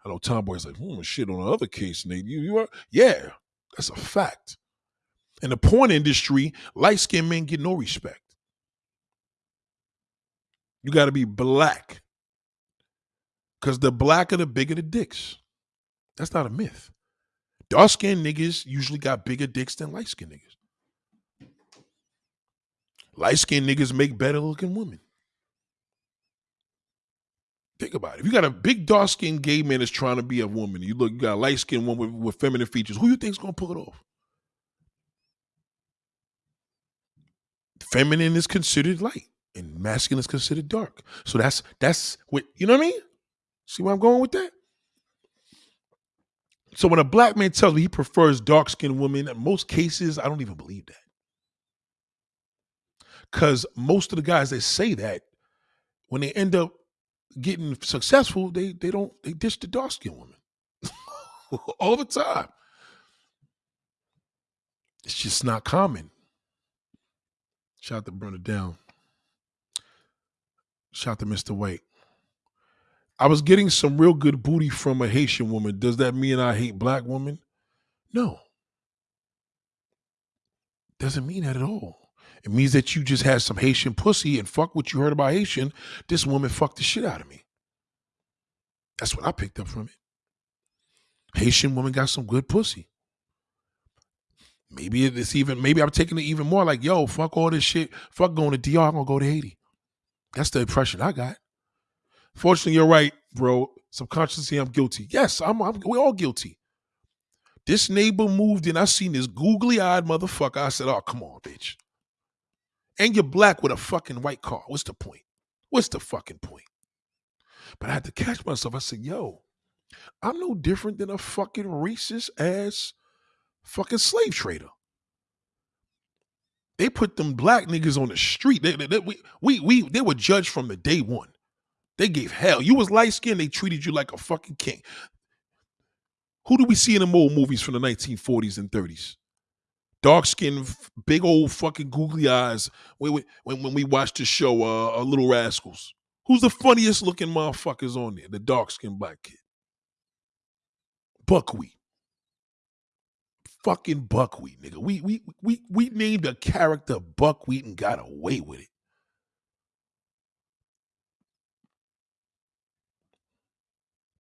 I know Tomboy's like, hmm, shit on the other case, Nate. You, you are, yeah, that's a fact. In the porn industry, light skinned men get no respect. You got to be black. Because the blacker, the bigger the dicks. That's not a myth. Dark skinned niggas usually got bigger dicks than light skinned niggas. Light skinned niggas make better looking women. Think about it. If you got a big dark skinned gay man that's trying to be a woman, you look, you got a light skinned woman with, with feminine features, who you think's gonna pull it off? Feminine is considered light and masculine is considered dark. So that's that's what you know what I mean? See where I'm going with that? So when a black man tells me he prefers dark skinned women, in most cases, I don't even believe that. Because most of the guys that say that, when they end up getting successful, they they don't they dish the dark skinned women *laughs* all the time. It's just not common. Shout out to It Down. Shout out to Mr. White. I was getting some real good booty from a Haitian woman. Does that mean I hate black women? No. Doesn't mean that at all. It means that you just had some Haitian pussy and fuck what you heard about Haitian. This woman fucked the shit out of me. That's what I picked up from it. Haitian woman got some good pussy. Maybe it's even, maybe I'm taking it even more like, yo, fuck all this shit. Fuck going to DR, I'm gonna go to Haiti. That's the impression I got. Fortunately, you're right, bro. Subconsciously, I'm guilty. Yes, I'm, I'm we're all guilty. This neighbor moved in. I seen this googly eyed motherfucker. I said, oh, come on, bitch. And you're black with a fucking white car. What's the point? What's the fucking point? But I had to catch myself. I said, yo, I'm no different than a fucking racist ass fucking slave trader. They put them black niggas on the street. They, they, they, we, we, we, they were judged from the day one. They gave hell. You was light skinned, they treated you like a fucking king. Who do we see in the old movies from the 1940s and 30s? Dark skin, big old fucking googly eyes. When, when, when we watched the show, uh, uh, Little Rascals. Who's the funniest looking motherfuckers on there? The dark skinned black kid. Buckwheat. Fucking buckwheat, nigga. We we we we named a character buckwheat and got away with it.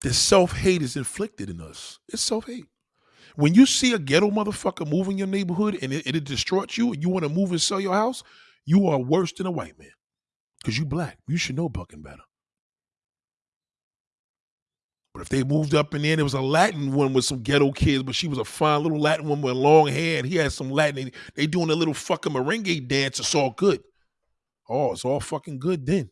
This self hate is inflicted in us. It's self hate. When you see a ghetto motherfucker move in your neighborhood and it, it destroys you and you want to move and sell your house, you are worse than a white man because you black. You should know bucking better. But if they moved up in there it was a Latin one with some ghetto kids, but she was a fine little Latin one with long hair and he had some Latin, they doing a little fucking merengue dance, it's all good. Oh, it's all fucking good then.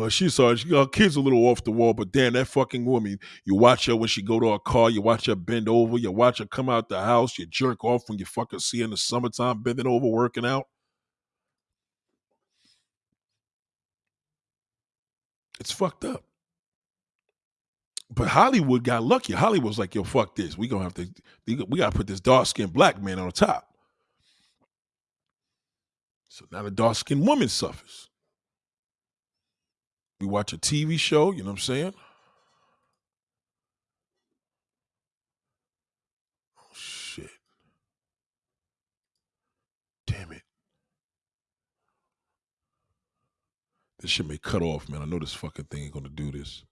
Well, she saw she got kids a little off the wall, but damn, that fucking woman. You watch her when she go to her car. You watch her bend over. You watch her come out the house. You jerk off when you fucking see her in the summertime bending over working out. It's fucked up. But Hollywood got lucky. Hollywood's like, "Yo, fuck this. We gonna have to. We gotta put this dark skinned black man on top." So now the dark skinned woman suffers. We watch a TV show, you know what I'm saying? Oh shit. Damn it. This shit may cut off, man. I know this fucking thing ain't gonna do this.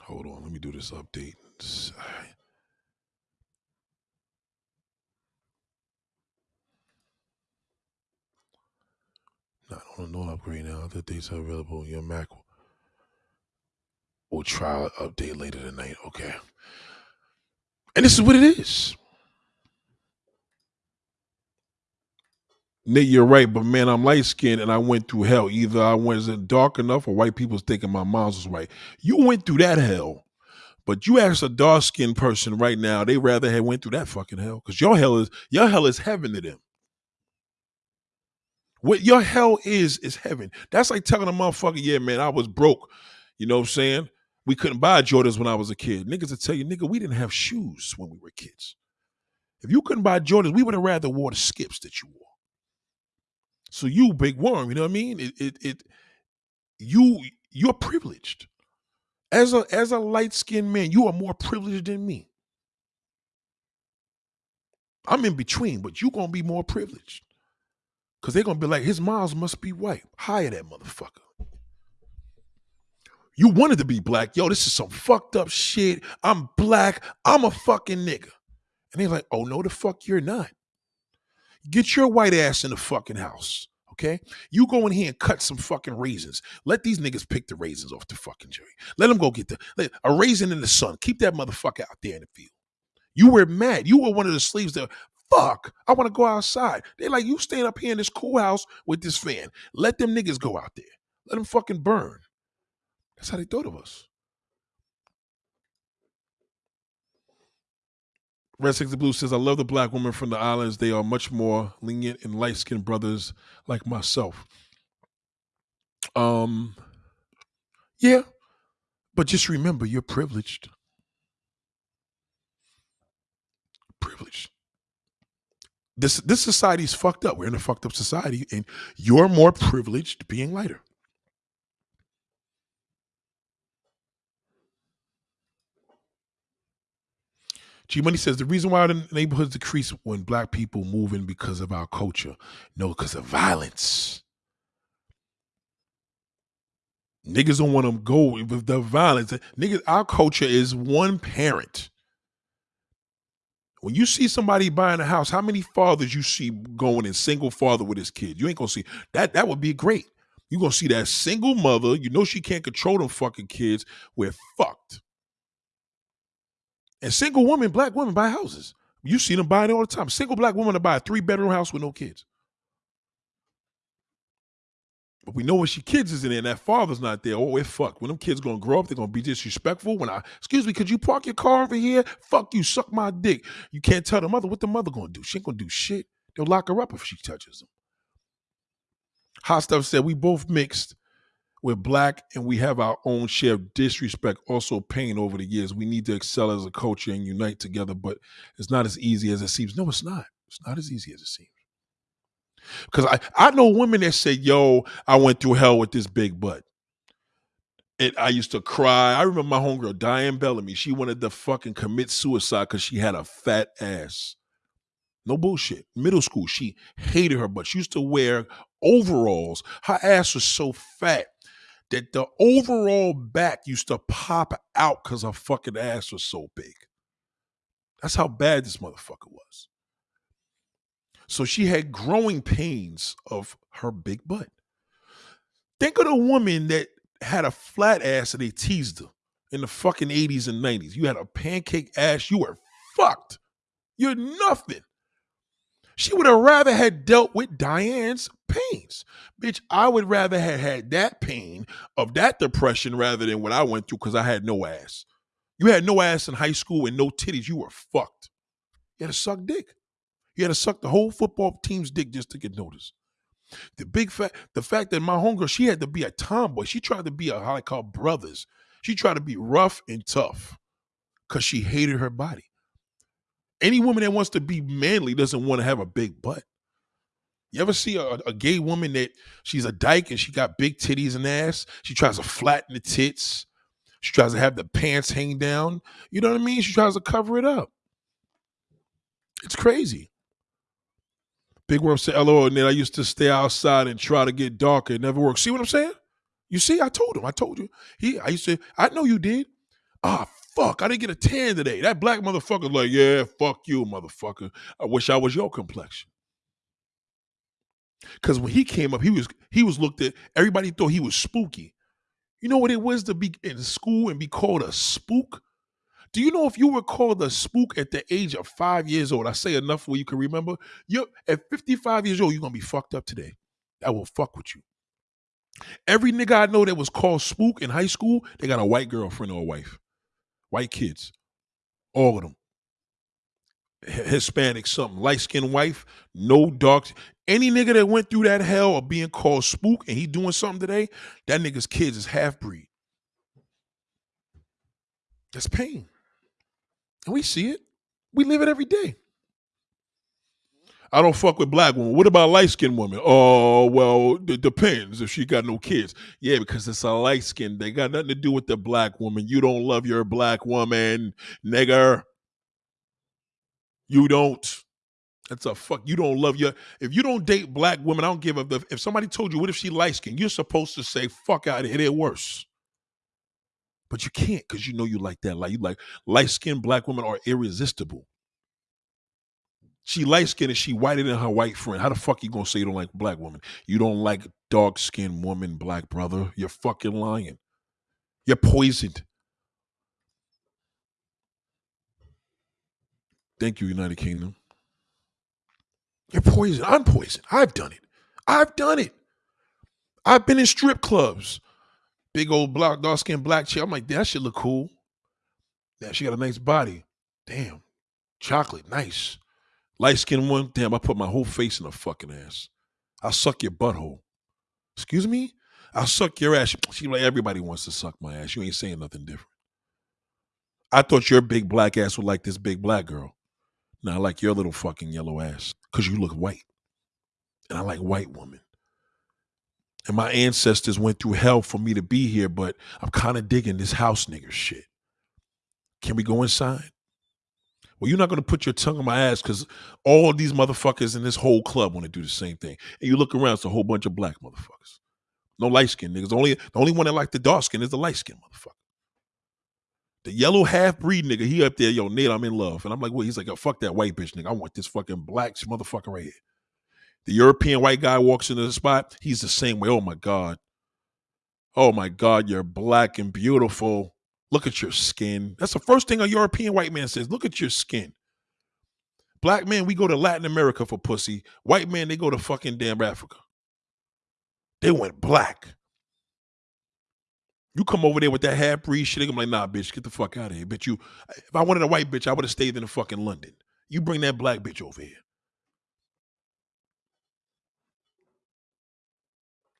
Hold on, let me do this update. Not on a no upgrade now. Other dates are available on your Mac. We'll try an update later tonight. Okay. And this is what it is. Nate, you're right, but man, I'm light skinned and I went through hell. Either I wasn't dark enough or white people's thinking my mom was white. You went through that hell. But you ask a dark skinned person right now, they rather have went through that fucking hell. Because your hell is your hell is heaven to them. What your hell is is heaven. That's like telling a motherfucker, yeah, man, I was broke. You know what I'm saying? We couldn't buy Jordans when I was a kid. Niggas would tell you, nigga, we didn't have shoes when we were kids. If you couldn't buy Jordans, we would have rather wore the skips that you wore. So you, big worm, you know what I mean? It, it, it you, you're privileged. As a as a light skinned man, you are more privileged than me. I'm in between, but you're gonna be more privileged. Because they're going to be like, his miles must be white. Hire that motherfucker. You wanted to be black. Yo, this is some fucked up shit. I'm black. I'm a fucking nigga. And they're like, oh, no, the fuck you're not. Get your white ass in the fucking house. Okay? You go in here and cut some fucking raisins. Let these niggas pick the raisins off the fucking tree. Let them go get the a raisin in the sun. Keep that motherfucker out there in the field. You were mad. You were one of the slaves that fuck. I want to go outside. They're like, you staying up here in this cool house with this fan. Let them niggas go out there. Let them fucking burn. That's how they thought of us. Red Six Blue says, I love the black women from the islands. They are much more lenient and light skinned brothers like myself. Um, yeah, but just remember you're privileged. Privileged. This this society's fucked up. We're in a fucked up society, and you're more privileged being lighter. G Money says the reason why the neighborhoods decrease when black people move in because of our culture. No, because of violence. Niggas don't want to go with the violence. Niggas, our culture is one parent. When you see somebody buying a house, how many fathers you see going in single father with his kid? You ain't gonna see that. That would be great. You gonna see that single mother. You know she can't control them fucking kids. We're fucked. And single women, black women buy houses. You see them buying all the time. Single black woman to buy a three bedroom house with no kids. But we know when she kids is in there and that father's not there, oh, we're fucked. When them kids gonna grow up, they're gonna be disrespectful. When I, excuse me, could you park your car over here? Fuck you, suck my dick. You can't tell the mother what the mother gonna do. She ain't gonna do shit. They'll lock her up if she touches them. Hot stuff said we both mixed. We're black and we have our own share of disrespect, also pain over the years. We need to excel as a culture and unite together, but it's not as easy as it seems. No, it's not. It's not as easy as it seems. Because I, I know women that say, yo, I went through hell with this big butt. And I used to cry. I remember my homegirl, Diane Bellamy. She wanted to fucking commit suicide because she had a fat ass. No bullshit. Middle school, she hated her butt. She used to wear overalls. Her ass was so fat that the overall back used to pop out because her fucking ass was so big. That's how bad this motherfucker was. So she had growing pains of her big butt. Think of the woman that had a flat ass and they teased her in the fucking 80s and 90s. You had a pancake ass, you were fucked. You're nothing. She would have rather had dealt with Diane's pains. Bitch, I would rather have had that pain of that depression rather than what I went through because I had no ass. You had no ass in high school and no titties. You were fucked. You had to suck dick. You had to suck the whole football team's dick just to get noticed. The big fact, the fact that my homegirl, she had to be a tomboy. She tried to be a how I call brothers. She tried to be rough and tough because she hated her body. Any woman that wants to be manly doesn't want to have a big butt. You ever see a, a, gay woman that she's a dyke and she got big titties and ass? She tries to flatten the tits. She tries to have the pants hang down. You know what I mean? She tries to cover it up. It's crazy. Big Worm said, LOL, and then I used to stay outside and try to get darker. It never worked. See what I'm saying? You see, I told him. I told you. He I used to, I know you did. Ah, fuck, I didn't get a tan today. That black motherfucker's like, yeah, fuck you, motherfucker. I wish I was your complexion. Cause when he came up, he was he was looked at, everybody thought he was spooky. You know what it was to be in school and be called a spook? Do you know if you were called a spook at the age of five years old? I say enough where you can remember. You're at 55 years old, you're gonna be fucked up today. I will fuck with you. Every nigga I know that was called spook in high school, they got a white girlfriend or a wife. White kids. All of them. Hispanic, something, light skinned wife, no dark. Any nigga that went through that hell of being called spook and he doing something today, that nigga's kids is half breed. That's pain. And we see it. We live it every day. I don't fuck with black women. What about light skinned women? Oh, well, it depends if she got no kids. Yeah, because it's a light skin. They got nothing to do with the black woman. You don't love your black woman, nigger. You don't. That's a fuck. You don't love your. If you don't date black women, I don't give a. If somebody told you, what if she light skinned? You're supposed to say, fuck out of here. They're worse. But you can't because you know you like that. Like you like light skinned black women are irresistible. She light skinned and she whiter than her white friend. How the fuck you gonna say you don't like black woman? You don't like dark skinned woman, black brother. You're fucking lying. You're poisoned. Thank you, United Kingdom. You're poisoned. I'm poisoned. I've done it. I've done it. I've been in strip clubs. Big old black, dark skinned black chick. I'm like, that shit look cool. Yeah, she got a nice body. Damn. Chocolate, nice. Light skinned one, damn, I put my whole face in her fucking ass. I'll suck your butthole. Excuse me? I'll suck your ass. She like, everybody wants to suck my ass. You ain't saying nothing different. I thought your big black ass would like this big black girl. Now I like your little fucking yellow ass. Cause you look white. And I like white women. And my ancestors went through hell for me to be here, but I'm kind of digging this house nigger shit. Can we go inside? Well, you're not going to put your tongue in my ass because all these motherfuckers in this whole club want to do the same thing. And you look around, it's a whole bunch of black motherfuckers. No light skin niggas. Only the only one that like the dark skin is the light skin motherfucker. The yellow half breed nigga, he up there, yo, Nate, I'm in love. And I'm like, well, he's like, yo, fuck that white bitch nigga. I want this fucking black motherfucker right here. The European white guy walks into the spot, he's the same way. Oh my God. Oh my God, you're black and beautiful. Look at your skin. That's the first thing a European white man says. Look at your skin. Black men, we go to Latin America for pussy. White men, they go to fucking damn Africa. They went black. You come over there with that half breed shit, I'm like, nah, bitch, get the fuck out of here. Bitch, you if I wanted a white bitch, I would have stayed in the fucking London. You bring that black bitch over here.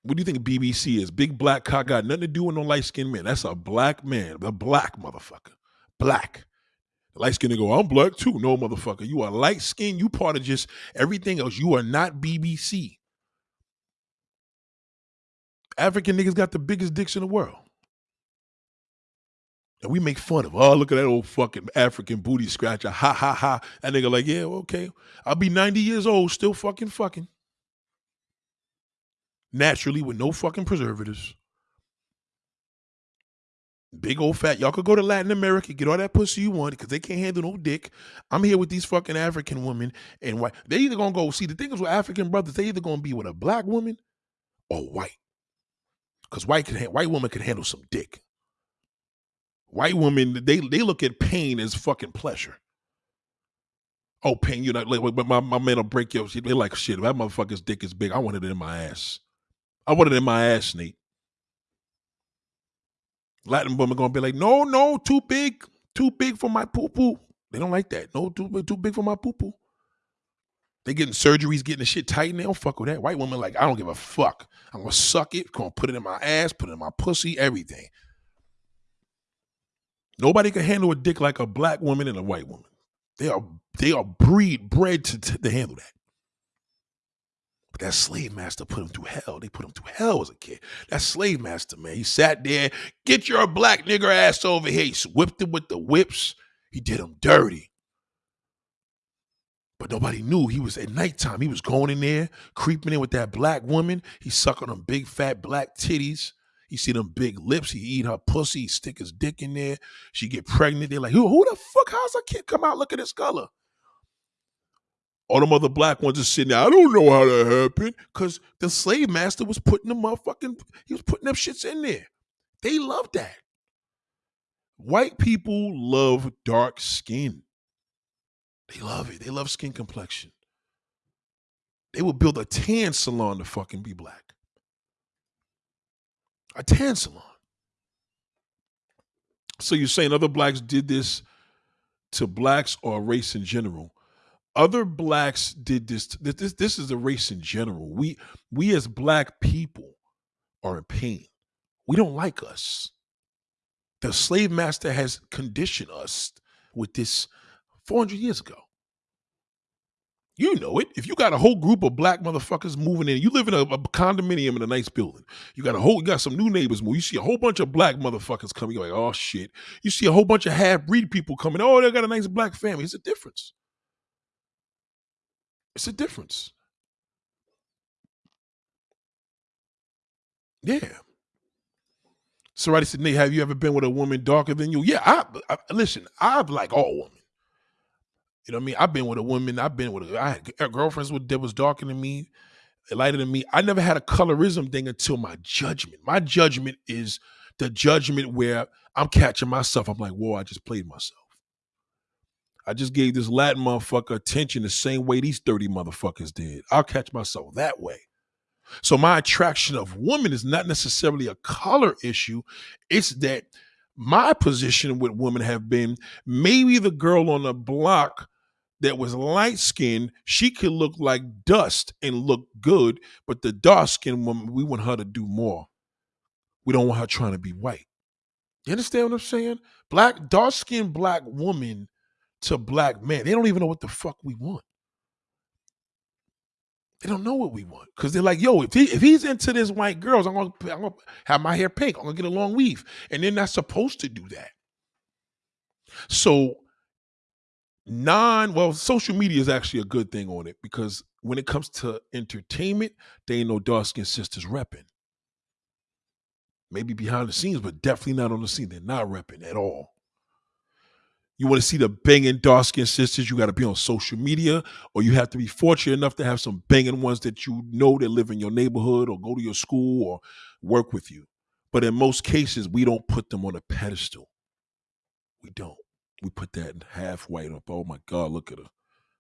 What do you think BBC is? Big black cock got nothing to do with no light skinned man. That's a black man, a black motherfucker. Black. Light skinned go, I'm black too. No, motherfucker. You are light skinned. You part of just everything else. You are not BBC. African niggas got the biggest dicks in the world. And we make fun of, oh, look at that old fucking African booty scratcher. Ha ha ha. That nigga like, yeah, okay. I'll be 90 years old, still fucking fucking naturally with no fucking preservatives. Big old fat. Y'all could go to Latin America, get all that pussy you want because they can't handle no dick. I'm here with these fucking African women and white. They either gonna go see the thing is with African brothers. They either gonna be with a black woman or white, because white can white woman can handle some dick. White women they they look at pain as fucking pleasure. Oh, pain, you know, like, my, my man will break your shit. They like shit. That motherfucker's dick is big, I want it in my ass. I want it in my ass, Nate. Latin women gonna be like, no, no, too big, too big for my poo poo. They don't like that. No, too too big for my poo poo. They getting surgeries, getting the shit tightened. They don't fuck with that. White woman like, I don't give a fuck. I'm gonna suck it. Gonna put it in my ass, put it in my pussy, everything. Nobody can handle a dick like a black woman and a white woman. They are they are breed bred to, to handle that. But that slave master put him through hell. They put him through hell as a kid. That slave master, man, he sat there, get your black nigger ass over here. He whipped him with the whips. He did him dirty. But nobody knew he was at nighttime. He was going in there, creeping in with that black woman. He sucking them big fat black titties. He see them big lips. He eat her pussy. He stick his dick in there. She get pregnant. They're like, who, who the fuck? How's a kid come out? Look at his color. All them other black ones are sitting there. I don't know how that happened. Because the slave master was putting the motherfucking, he was putting them shits in there. They love that. White people love dark skin. They love it. They love skin complexion. They would build a tan salon to fucking be black. A tan salon. So you're saying other blacks did this to blacks or race in general? Other blacks did this this this is a race in general we we as black people are in pain we don't like us the slave master has conditioned us with this 400 years ago you know it. If you got a whole group of black motherfuckers moving in, you live in a, a, condominium in a nice building. You got a whole, you got some new neighbors move. You see a whole bunch of black motherfuckers coming. You're like, oh shit. You see a whole bunch of half breed people coming. Oh, they got a nice black family. It's a difference. It's a difference. Yeah. Somebody said, Nate, have you ever been with a woman darker than you? Yeah, I, I listen, I've like all women. You know what I mean? I've been with a woman, I've been with a, I had girlfriends with that was darker than me, lighter than me. I never had a colorism thing until my judgment. My judgment is the judgment where I'm catching myself. I'm like, whoa, I just played myself. I just gave this Latin motherfucker attention the same way these 30 motherfuckers did. I'll catch myself that way. So my attraction of women is not necessarily a color issue. It's that my position with women have been maybe the girl on the block that was light skinned, she could look like dust and look good, but the dark skinned woman, we want her to do more. We don't want her trying to be white. You understand what I'm saying? Black, dark skinned black woman to black man, they don't even know what the fuck we want. They don't know what we want because they're like, yo, if he if he's into this white girls, I'm gonna, I'm gonna have my hair pink. I'm gonna get a long weave, and they're not supposed to do that. So non well, social media is actually a good thing on it because when it comes to entertainment, they ain't no dark skinned sisters repping. Maybe behind the scenes, but definitely not on the scene. They're not repping at all. You want to see the banging dark skinned sisters, you got to be on social media, or you have to be fortunate enough to have some banging ones that you know that live in your neighborhood or go to your school or work with you. But in most cases, we don't put them on a pedestal. We don't. We put that half white up. Oh my God, look at her.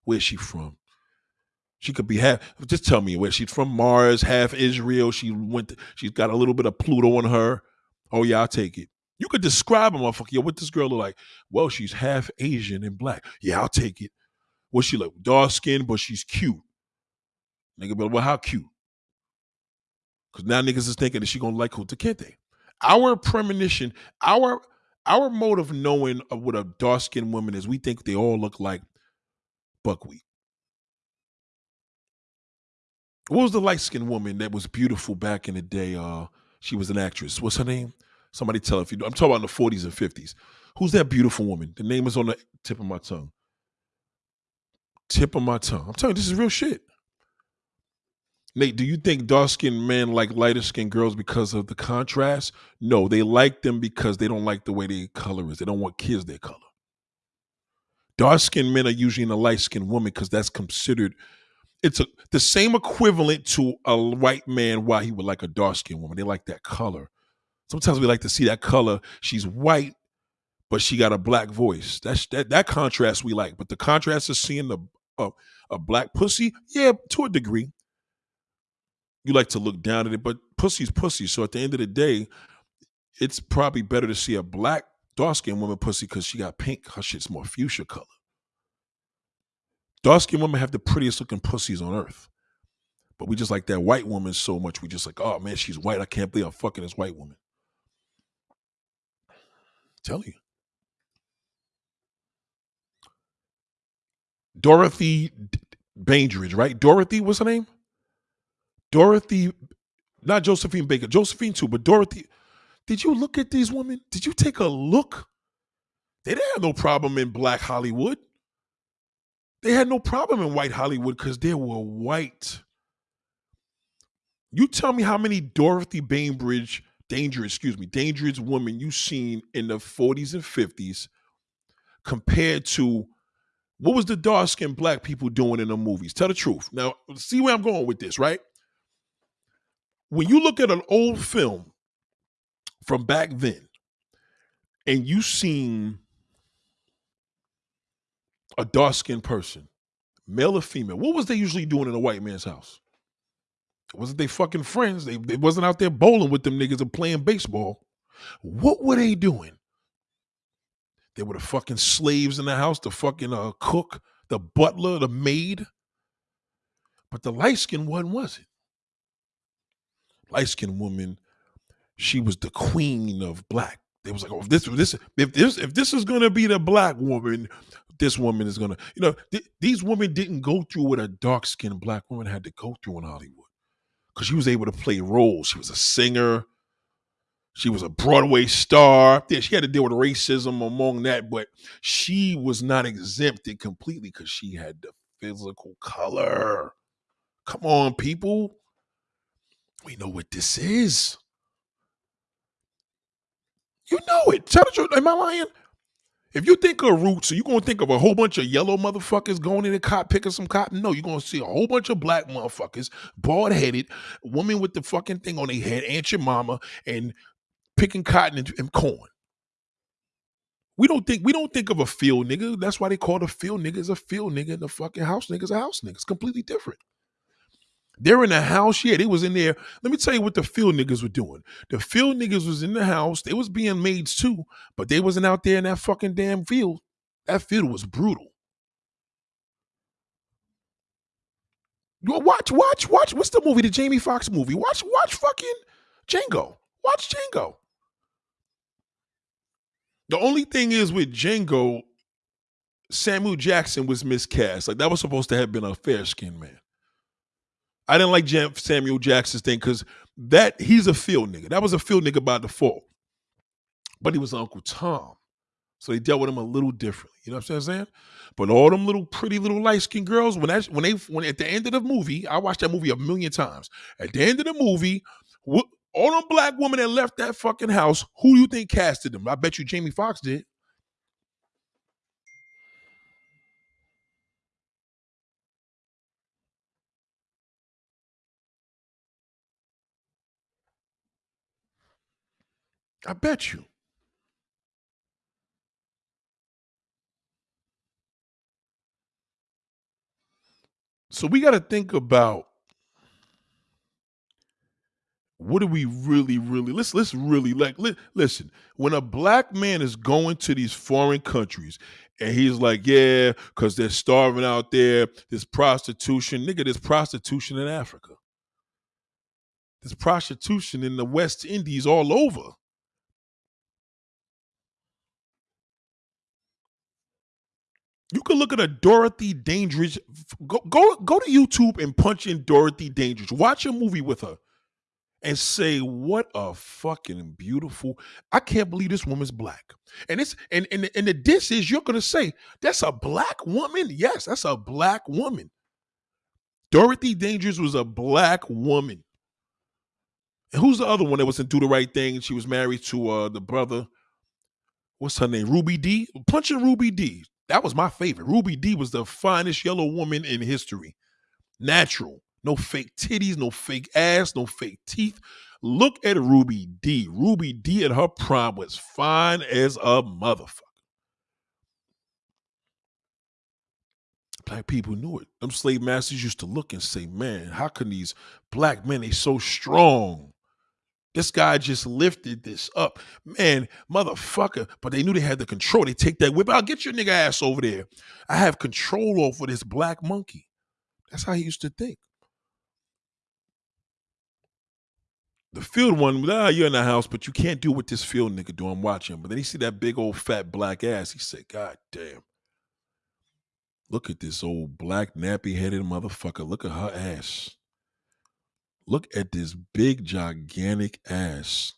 Where's she from? She could be half. Just tell me where she's from. Mars, half Israel. She went. To, she's got a little bit of Pluto on her. Oh yeah, I'll take it. You could describe a motherfucker. Yo, what this girl look like? Well, she's half Asian and black. Yeah, I'll take it. What's she like? Dark skin, but she's cute. Nigga, but well, how cute? Because now niggas is thinking that she gonna like Kunta Kinte. Our premonition, our our mode of knowing of what a dark skinned woman is, we think they all look like buckwheat. What was the light skinned woman that was beautiful back in the day? Uh, she was an actress. What's her name? Somebody tell if you. Do. I'm talking about in the 40s and 50s. Who's that beautiful woman? The name is on the tip of my tongue. Tip of my tongue. I'm telling you, this is real shit. Nate, do you think dark skinned men like lighter skinned girls because of the contrast? No, they like them because they don't like the way their color is. They don't want kids their color. Dark skinned men are usually in a light skinned woman because that's considered it's a, the same equivalent to a white man why he would like a dark skinned woman. They like that color. Sometimes we like to see that color. She's white, but she got a black voice. That's that that contrast we like. But the contrast of seeing the uh, a black pussy, yeah, to a degree. You like to look down at it, but pussy's pussy. So at the end of the day, it's probably better to see a black dark skinned woman pussy because she got pink. Her shit's more fuchsia color. Dark skinned women have the prettiest looking pussies on earth. But we just like that white woman so much. We just like, oh man, she's white. I can't believe I'm fucking this white woman. Tell you. Dorothy Dandridge, right? Dorothy, what's her name? Dorothy, not Josephine Baker, Josephine too, but Dorothy. Did you look at these women? Did you take a look? They didn't have no problem in black Hollywood. They had no problem in white Hollywood because they were white. You tell me how many Dorothy Dandridge dangerous, excuse me, dangerous women you've seen in the 40s and 50s compared to what was the dark skinned black people doing in the movies? Tell the truth. Now, see where I'm going with this, right? When you look at an old film from back then and you seen a dark skinned person, male or female, what was they usually doing in a white man's house? Wasn't they fucking friends. They, they wasn't out there bowling with them niggas and playing baseball. What were they doing? They were the fucking slaves in the house, the fucking uh, cook, the butler, the maid. But the light skinned one wasn't. Light skinned woman, she was the queen of black. They was like, oh, if this, this, if this, if this is gonna be the black woman, this woman is gonna, you know, th- these women didn't go through what a dark skinned black woman had to go through in Hollywood because she was able to play roles. She was a singer. She was a Broadway star. Yeah, she had to deal with racism among that, but she was not exempted completely because she had the physical color. Come on, people. We know what this is. You know it. Tell the truth. Am I lying? If you think of roots, you're gonna think of a whole bunch of yellow motherfuckers going in the cot picking some cotton. No, you're gonna see a whole bunch of black motherfuckers, bald headed, woman with the fucking thing on their head, Aunt your mama, and picking cotton and, and, corn. We don't think we don't think of a field nigga. That's why they call the field niggas a field nigga and the fucking house niggas a house nigga. It's completely different. They're in the house. Yeah, they was in there. Let me tell you what the field niggas were doing. The field niggas was in the house. They was being maids too, but they wasn't out there in that fucking damn field. That field was brutal. Watch, watch, watch. What's the movie? The Jamie Foxx movie. Watch, watch fucking Django. Watch Django. The only thing is with Django, Samuel Jackson was miscast. Like that was supposed to have been a fair skinned man. I didn't like Samuel Jackson's thing because that he's a field nigga. That was a field nigga by default. But he was Uncle Tom. So they dealt with him a little differently. You know what I'm saying? But all them little pretty little light skinned girls, when that when they when at the end of the movie, I watched that movie a million times. At the end of the movie, all them black women that left that fucking house, who do you think casted them? I bet you Jamie Foxx did. I bet you. So we got to think about what do we really, really let's let's really like li- listen. When a black man is going to these foreign countries and he's like, yeah, because they're starving out there, there's prostitution, nigga, there's prostitution in Africa. There's prostitution in the West Indies all over. You can look at a Dorothy Dandridge. Go go go to YouTube and punch in Dorothy Dandridge. Watch a movie with her, and say, "What a fucking beautiful! I can't believe this woman's black." And it's and and and the diss is you're gonna say that's a black woman. Yes, that's a black woman. Dorothy Dandridge was a black woman. And who's the other one that was in Do the Right Thing? She was married to uh the brother. What's her name? Ruby Dee. Punching Ruby Dee. That was my favorite. Ruby Dee was the finest yellow woman in history. Natural. No fake titties, no fake ass, no fake teeth. Look at Ruby Dee. Ruby Dee at her prime was fine as a motherfucker. Black people knew it. Them slave masters used to look and say, man, how can these black men, they so strong? This guy just lifted this up. Man, motherfucker. But they knew they had the control. They take that whip out. Get your nigga ass over there. I have control over this black monkey. That's how he used to think. The field one, ah, you're in the house, but you can't do what this field nigga do. I'm watching. But then he see that big old fat black ass. He said, God damn. Look at this old black nappy headed motherfucker. Look at her ass. Look at this big, gigantic ass.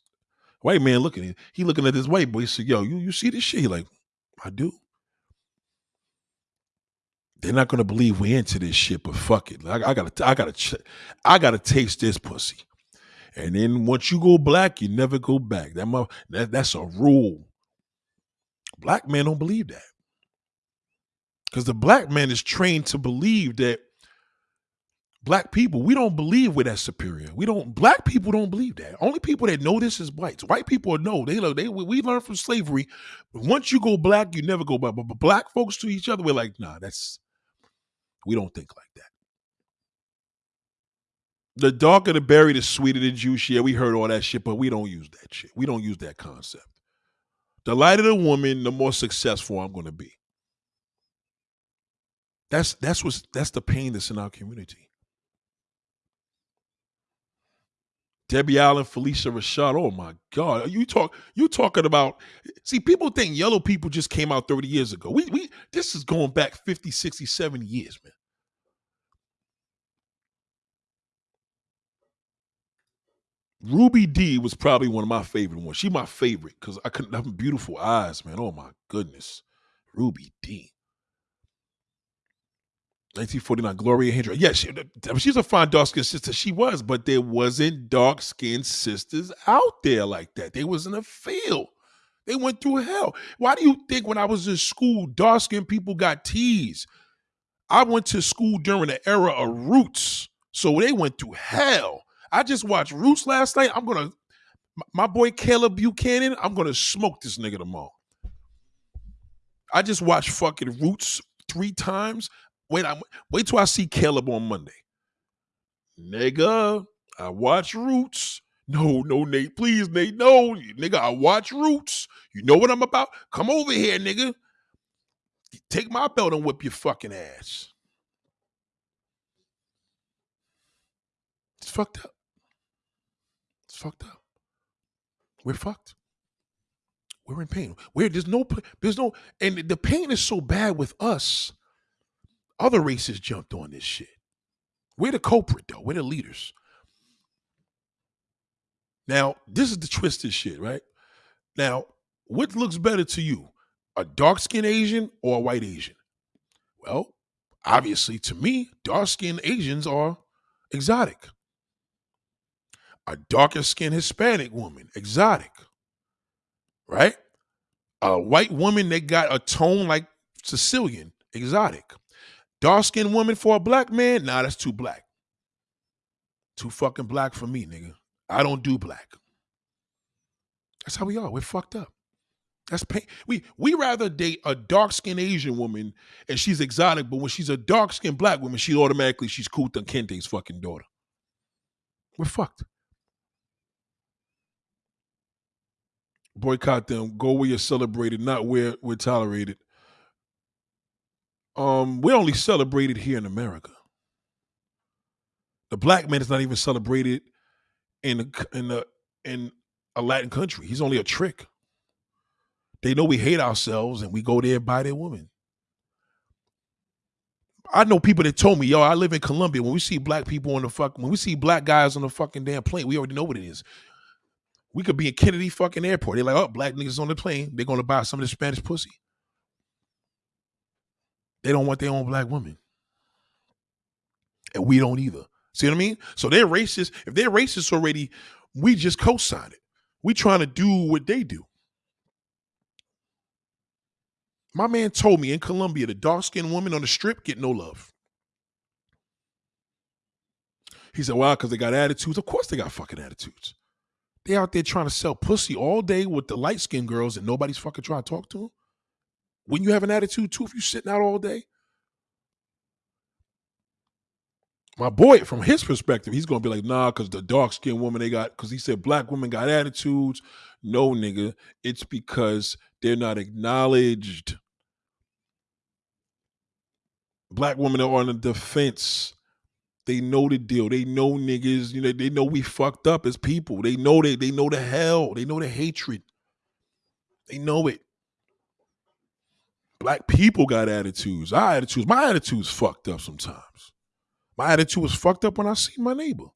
White man looking at he looking at this white boy. He said, "Yo, you you see this shit?" He like, "I do." They're not gonna believe we into this shit, but fuck it. I, I gotta, I gotta, I gotta taste this pussy. And then once you go black, you never go back. That, that that's a rule. Black men don't believe that because the black man is trained to believe that black people, we don't believe we're that superior. We don't. Black people don't believe that. Only people that know this is whites. White people know. They know. They we learned from slavery. Once you go black, you never go. But, but black folks to each other, we're like, nah, that's. We don't think like that. The darker the berry, the sweeter the juice. Yeah, we heard all that shit, but we don't use that shit. We don't use that concept. The lighter the woman, the more successful I'm going to be. That's that's what's that's the pain that's in our community. Debbie Allen, Phylicia Rashad. Oh my God. You talk you talking about see, people think yellow people just came out 30 years ago. We we this is going back 50, 60, 70 years, man. Ruby Dee was probably one of my favorite ones. She my favorite because I couldn't have beautiful eyes, man. Oh my goodness. Ruby Dee. 1949, Gloria Hendry. Yeah, she, she's a fine dark skinned sister. She was, but there wasn't dark skinned sisters out there like that. They was in a field. They went through hell. Why do you think when I was in school, dark skinned people got teased? I went to school during the era of Roots, so they went through hell. I just watched Roots last night. I'm gonna, my boy Caleb Buchanan. I'm gonna smoke this nigga tomorrow. I just watched fucking Roots three times. Wait, I'm, wait till I see Caleb on Monday. Nigga, I watch Roots. No, no, Nate, please, Nate, no, nigga, I watch Roots. You know what I'm about? Come over here, nigga. Take my belt and whip your fucking ass. It's fucked up. It's fucked up. We're fucked. We're in pain. Where there's no, there's no, and the pain is so bad with us. Other races jumped on this shit. We're the culprit, though. We're the leaders. Now, this is the twisted shit, right? Now, what looks better to you, a dark skinned Asian or a white Asian? Well, obviously, to me, dark skinned Asians are exotic. A darker skinned Hispanic woman, exotic right? A white woman that got a tone like Sicilian, exotic. Dark skinned woman for a black man, nah, that's too black. Too fucking black for me, nigga. I don't do black. That's how we are. We're fucked up. That's pain. We we rather date a dark skinned Asian woman and she's exotic, but when she's a dark skinned black woman, she automatically she's Kunta Kinte's fucking daughter. We're fucked. boycott them. Go where you're celebrated, not where we're tolerated. Um, we're only celebrated here in America. The black man is not even celebrated in in in a Latin country. He's only a trick. They know we hate ourselves, and we go there and buy their woman. I know people that told me, yo, I live in Colombia. When we see black people on the fuck, when we see black guys on the fucking damn plane, we already know what it is. We could be in Kennedy fucking airport. They're like, oh, black niggas on the plane. They're gonna buy some of the Spanish pussy. They don't want their own black women. And we don't either. See what I mean? So they're racist. If they're racist already, we just co-sign it. We trying to do what they do. My man told me in Colombia, the dark-skinned woman on the strip get no love. He said, "Wow, because they got attitudes. Of course they got fucking attitudes. They out there trying to sell pussy all day with the light skinned girls and nobody's fucking trying to talk to them. When you have an attitude too, if you're sitting out all day. My boy, from his perspective, he's gonna be like, nah, because the dark skinned woman they got, because he said black women got attitudes. No, nigga, it's because they're not acknowledged. Black women are on the defense. They know the deal. They know niggas. You know, they know we fucked up as people. They know they they know the hell. They know the hatred. They know it. Black people got attitudes. Our attitudes. My attitude's fucked up sometimes. My attitude was fucked up when I see my neighbor.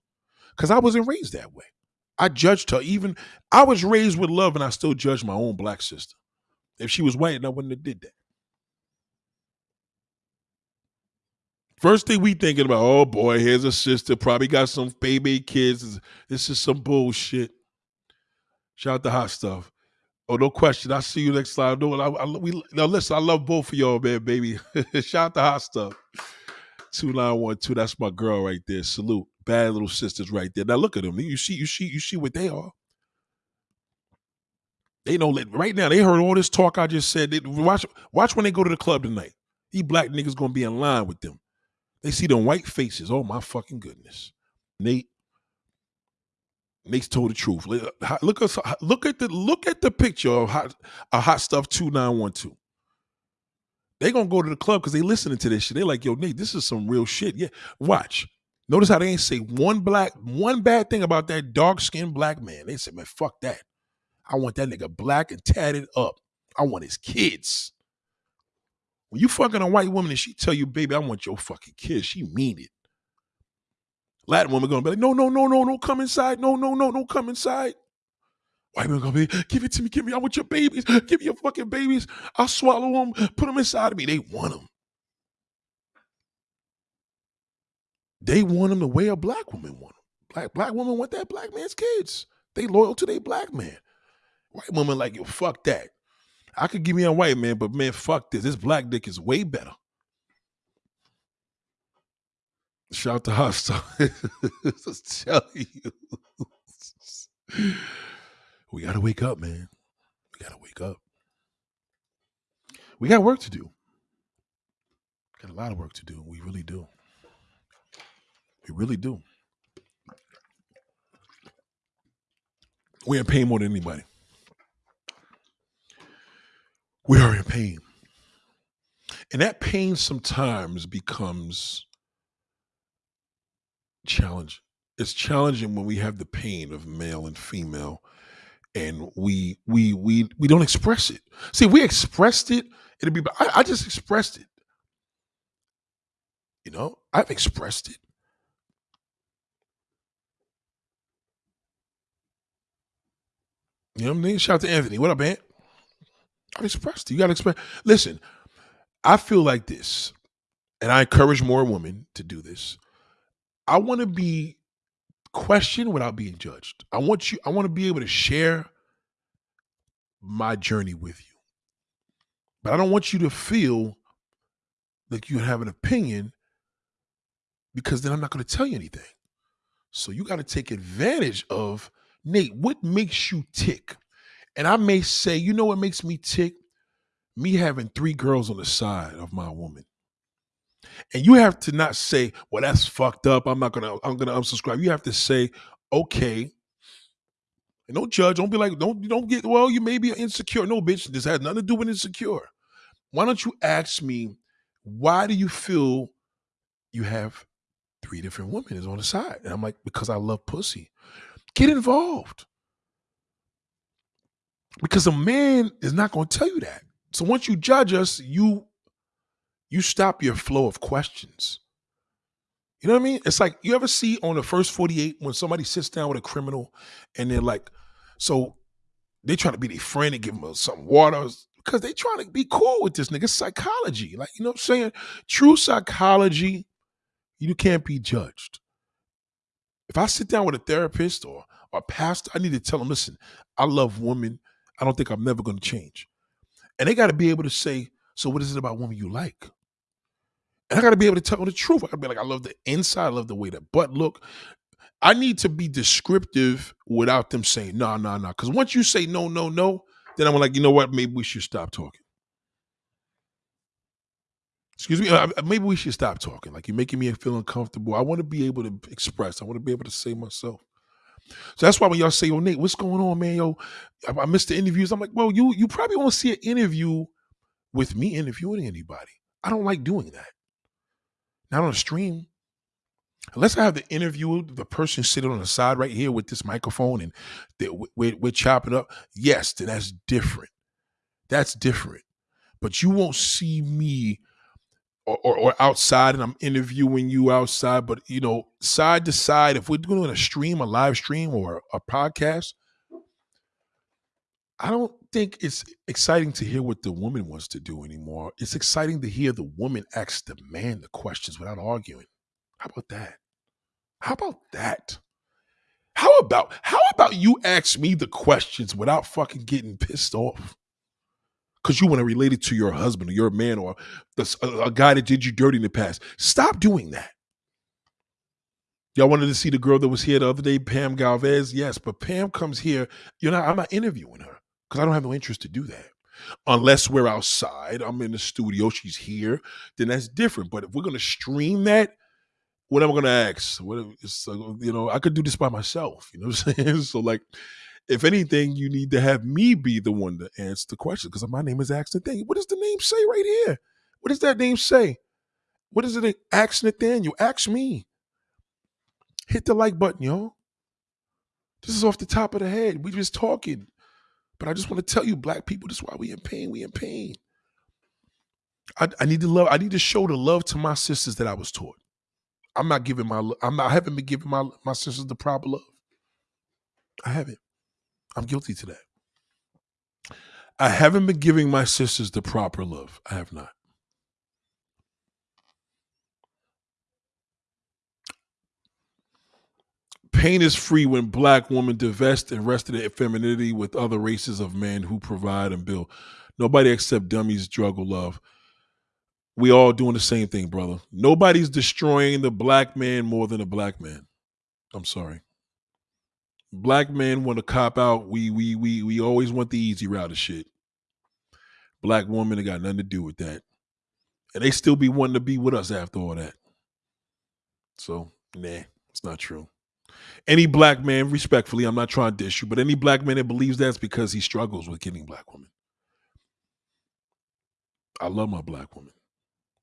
Cause I wasn't raised that way. I judged her. Even I was raised with love and I still judge my own black sister. If she was white, I wouldn't have did that. First thing we thinking about, oh boy, here's a sister, probably got some baby kids. This is some bullshit. Shout out to hot stuff. Oh, no question. I'll see you next time. No, I, I, we, now listen, I love both of y'all, man, baby. *laughs* Shout out to hot stuff. 2912, that's my girl right there. Salute. Bad little sisters right there. Now look at them. You see, you see, you see what they are. They know right now, they heard all this talk I just said. They, watch, watch when they go to the club tonight. These black niggas gonna be in line with them. They see them white faces. Oh my fucking goodness. Nate. Nate's told the truth. Look at look at the look at the picture of hot, a hot stuff two nine one two. They gonna go to the club because they listening to this shit. They like, yo, Nate, this is some real shit. Yeah, watch. Notice how they ain't say one black, one bad thing about that dark skinned black man. They said, man, fuck that. I want that nigga black and tatted up. I want his kids. When you fucking a white woman and she tell you, baby, I want your fucking kids, she mean it. Latin woman gonna be like, no, no, no, no, don't come inside. No, no, no, don't come inside. White woman gonna be, give it to me, give me, I want your babies, give me your fucking babies. I'll swallow them, put them inside of me. They want them. They want them the way a black woman want them. Black black woman want that black man's kids. They loyal to their black man. White woman like, yo, fuck that. I could give me a white man, but man, fuck this. This black dick is way better. Shout to Hostel. *laughs* tell you. We gotta wake up, man. We gotta wake up. We got work to do. Got a lot of work to do. We really do. We really do. We're in pain more than anybody. We are in pain. And that pain sometimes becomes challenging. It's challenging when we have the pain of male and female and we we we we don't express it. See, we expressed it, it'd be I, I just expressed it. You know, I've expressed it. You know what I mean? Shout out to Anthony. What up, man? I've expressed it. You gotta express. Listen, I feel like this, and I encourage more women to do this. I want to be questioned without being judged. I want you, I want to be able to share my journey with you. But I don't want you to feel like you have an opinion because then I'm not going to tell you anything. So you got to take advantage of Nate, what makes you tick? And I may say, you know what makes me tick? Me having three girls on the side of my woman. And you have to not say, well, that's fucked up. I'm not gonna, I'm gonna unsubscribe. You have to say, okay. And don't judge. Don't be like, don't you don't get, well, you may be insecure. No, bitch, this has nothing to do with insecure. Why don't you ask me, why do you feel you have three different women is on the side? And I'm like, because I love pussy. Get involved. Because a man is not going to tell you that. So once you judge us, you you stop your flow of questions. You know what I mean? It's like you ever see on the first 48 when somebody sits down with a criminal and they're like, so they trying to be their friend and give them some water because they trying to be cool with this nigga. psychology. Like, you know what I'm saying? True psychology, you can't be judged. If I sit down with a therapist or, or a pastor, I need to tell them, listen, I love women. I don't think I'm never going to change. And they got to be able to say, so what is it about women you like? I got to be able to tell the truth. I got to be like, I love the inside. I love the way the butt look. I need to be descriptive without them saying, no, no, no. Because once you say no, no, no, then I'm like, you know what? Maybe we should stop talking. Excuse me. Uh, uh, maybe we should stop talking. Like you're making me feel uncomfortable. I want to be able to express. I want to be able to say myself. So that's why when y'all say, "Yo, Nate, what's going on, man? Yo, I, missed the interviews." I'm like, "Well, you you probably won't see an interview with me interviewing anybody. I don't like doing that. Not on a stream. Unless I have the interview, the person sitting on the side right here with this microphone, and we're, we're chopping up. Yes, then that's different. That's different. But you won't see me or, or, or, outside and I'm interviewing you outside, but you know, side to side, if we're doing a stream, a live stream or a podcast, I don't think it's exciting to hear what the woman wants to do anymore. It's exciting to hear the woman ask the man the questions without arguing. How about that? How about that? How about how about you ask me the questions without fucking getting pissed off? because you want to relate it to your husband or your man or the, a, a guy that did you dirty in the past. Stop doing that. Y'all wanted to see the girl that was here the other day, Pam Galvez? Yes, but Pam comes here. You know, I'm not interviewing her because I don't have no interest to do that. Unless we're outside, I'm in the studio, she's here, then that's different. But if we're gonna stream that, what am I gonna ask? What uh, you know, I could do this by myself. You know what I'm *laughs* saying? So like, if anything, you need to have me be the one to answer the question because my name is Ask Nathaniel. What does the name say right here? What does that name say? What is it? Ask Nathaniel. Ask me. Hit the like button, yo. This is off the top of the head. We just talking. But I just want to tell you, black people, this is why we in pain. We in pain. I, I need to love, I need to show the love to my sisters that I was taught. I'm not giving my I'm not I haven't been giving my my sisters the proper love. I haven't. I'm guilty to that. I haven't been giving my sisters the proper love. I have not. Pain is free when black women divest and rest of their femininity with other races of men who provide and build. Nobody except dummies struggle love. We all doing the same thing, brother. Nobody's destroying the black man more than a black man. I'm sorry black men want to cop out. We we we we always want the easy route of shit. Black women have got nothing to do with that. And they still be wanting to be with us after all that. So, nah, it's not true. Any black man, respectfully, I'm not trying to dish you, but any black man that believes that's because he struggles with getting black women. I love my black woman,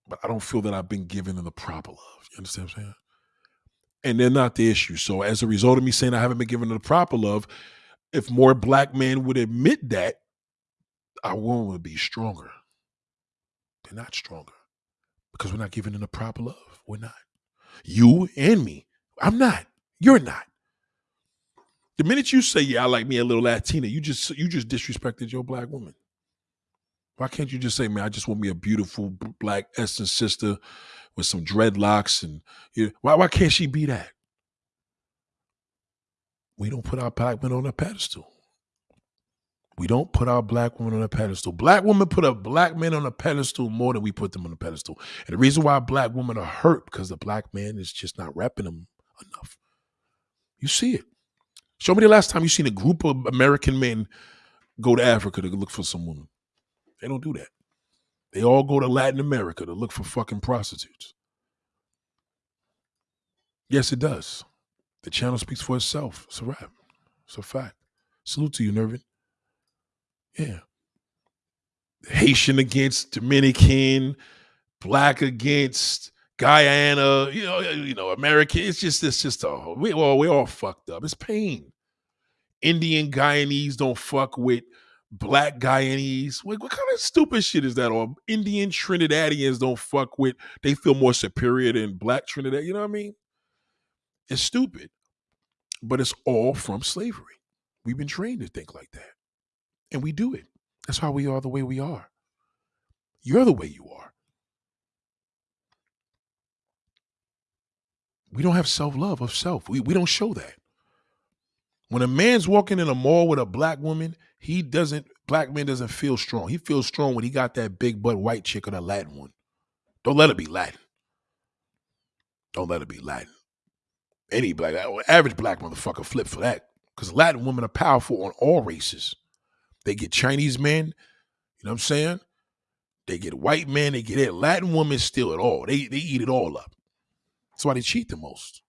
but I don't feel that I've been given the proper love. You understand what I'm saying? And they're not the issue. So as a result of me saying I haven't been given the proper love, if more black men would admit that, our woman would be stronger. They're not stronger because we're not giving them the proper love. We're not. You and me. I'm not. You're not. The minute you say, "Yeah, I like me a little Latina," you just you just disrespected your black woman. Why can't you just say, "Man, I just want me a beautiful black essence sister with some dreadlocks," and you know, why why can't she be that? We don't put our black women on a pedestal. We don't put our black women on a pedestal. Black women put a black men on a pedestal more than we put them on a pedestal. And the reason why black women are hurt because the black man is just not repping them enough. You see it. Show me the last time you seen a group of American men go to Africa to look for some woman. They don't do that. They all go to Latin America to look for fucking prostitutes. Yes, it does. The channel speaks for itself. It's a rap. It's a fact. Salute to you, Nervin. Yeah. Haitian against Dominican, black against Guyana, you know, you know, American. It's just it's just a we all we all fucked up. It's pain. Indian Guyanese don't fuck with black Guyanese. What, what kind of stupid shit is that? Or Indian Trinidadians don't fuck with. They feel more superior than black Trinidad. You know what I mean? It's stupid, but it's all from slavery. We've been trained to think like that. And we do it. That's why we are the way we are. You're the way you are. We don't have self love of self. We, we don't show that. When a man's walking in a mall with a black woman, he doesn't, black man doesn't feel strong. He feels strong when he got that big butt white chick or the Latin one. Don't let it be Latin. Don't let it be Latin. Any black, average black motherfucker flip for that. Because Latin women are powerful on all races. They get Chinese men, you know what I'm saying? They get white men, they get it. Latin women steal it all. They they eat it all up. That's why they cheat the most.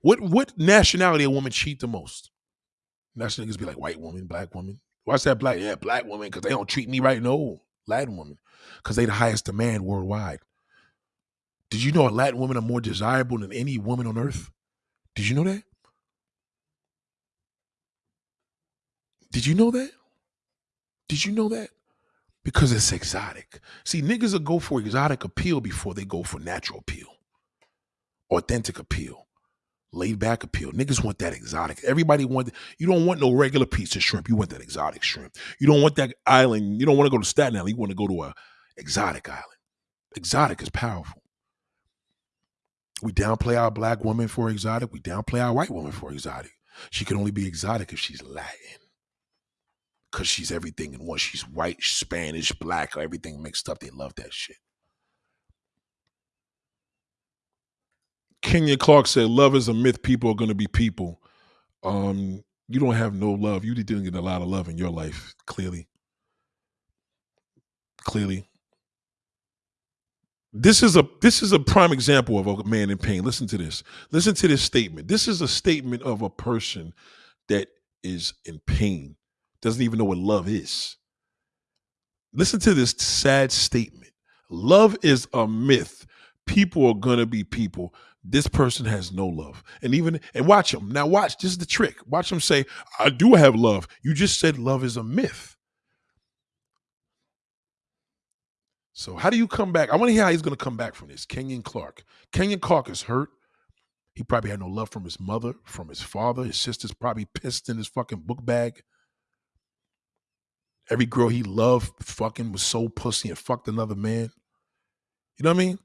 What what nationality a woman cheat the most? National niggas be like white woman, black woman. Why's that black? Yeah, black woman, because they don't treat me right. No, Latin woman. Because they the highest demand worldwide. Did you know a Latin women are more desirable than any woman on earth? Did you know that? Did you know that? Did you know that? Because it's exotic. See, niggas will go for exotic appeal before they go for natural appeal, authentic appeal, laid back appeal. Niggas want that exotic. Everybody want. You don't want no regular piece of shrimp. You want that exotic shrimp. You don't want that island. You don't want to go to Staten Island. You want to go to a exotic island. Exotic is powerful. We downplay our black woman for exotic. We downplay our white woman for exotic. She can only be exotic if she's Latin because she's everything in one. She's white, Spanish, black, everything mixed up. They love that shit. Kenyon Clark said, "Love is a myth. People are going to be people. Um, you don't have no love. You didn't get a lot of love in your life. Clearly, clearly. This is a this is a prime example of a man in pain. Listen to this. Listen to this statement. This is a statement of a person that is in pain doesn't even know what love is. Listen to this sad statement love is a myth. People are going to be people. This person has no love. And even, and watch them. Now, watch, this is the trick. Watch them say, I do have love. You just said love is a myth. So, how do you come back? I want to hear how he's going to come back from this. Kenyon Clark. Kenyon Clark is hurt. He probably had no love from his mother, from his father. His sister's probably pissed in his fucking book bag. Every girl he loved fucking was so pussy and fucked another man. You know what I mean?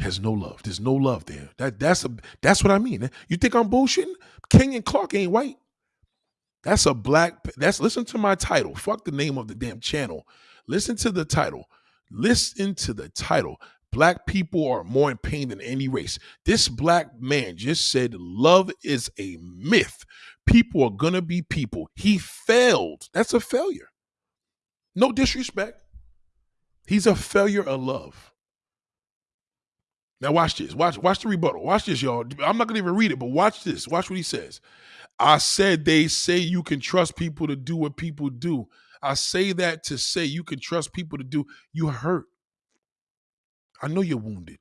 Has no love. There's no love there. That that's a that's what I mean. You think I'm bullshitting? Kenyon Clark ain't white. That's a black. That's listen to my title. Fuck the name of the damn channel. Listen to the title. Listen to the title. Black people are more in pain than any race. This black man just said love is a myth. People are to be people. He failed. That's a failure. No disrespect. He's a failure of love. Now watch this. Watch watch the rebuttal. Watch this, y'all. I'm not gonna even read it, but watch this. Watch what he says. I said they say you can trust people to do what people do. I say that to say you can trust people to do. You hurt. I know you're wounded.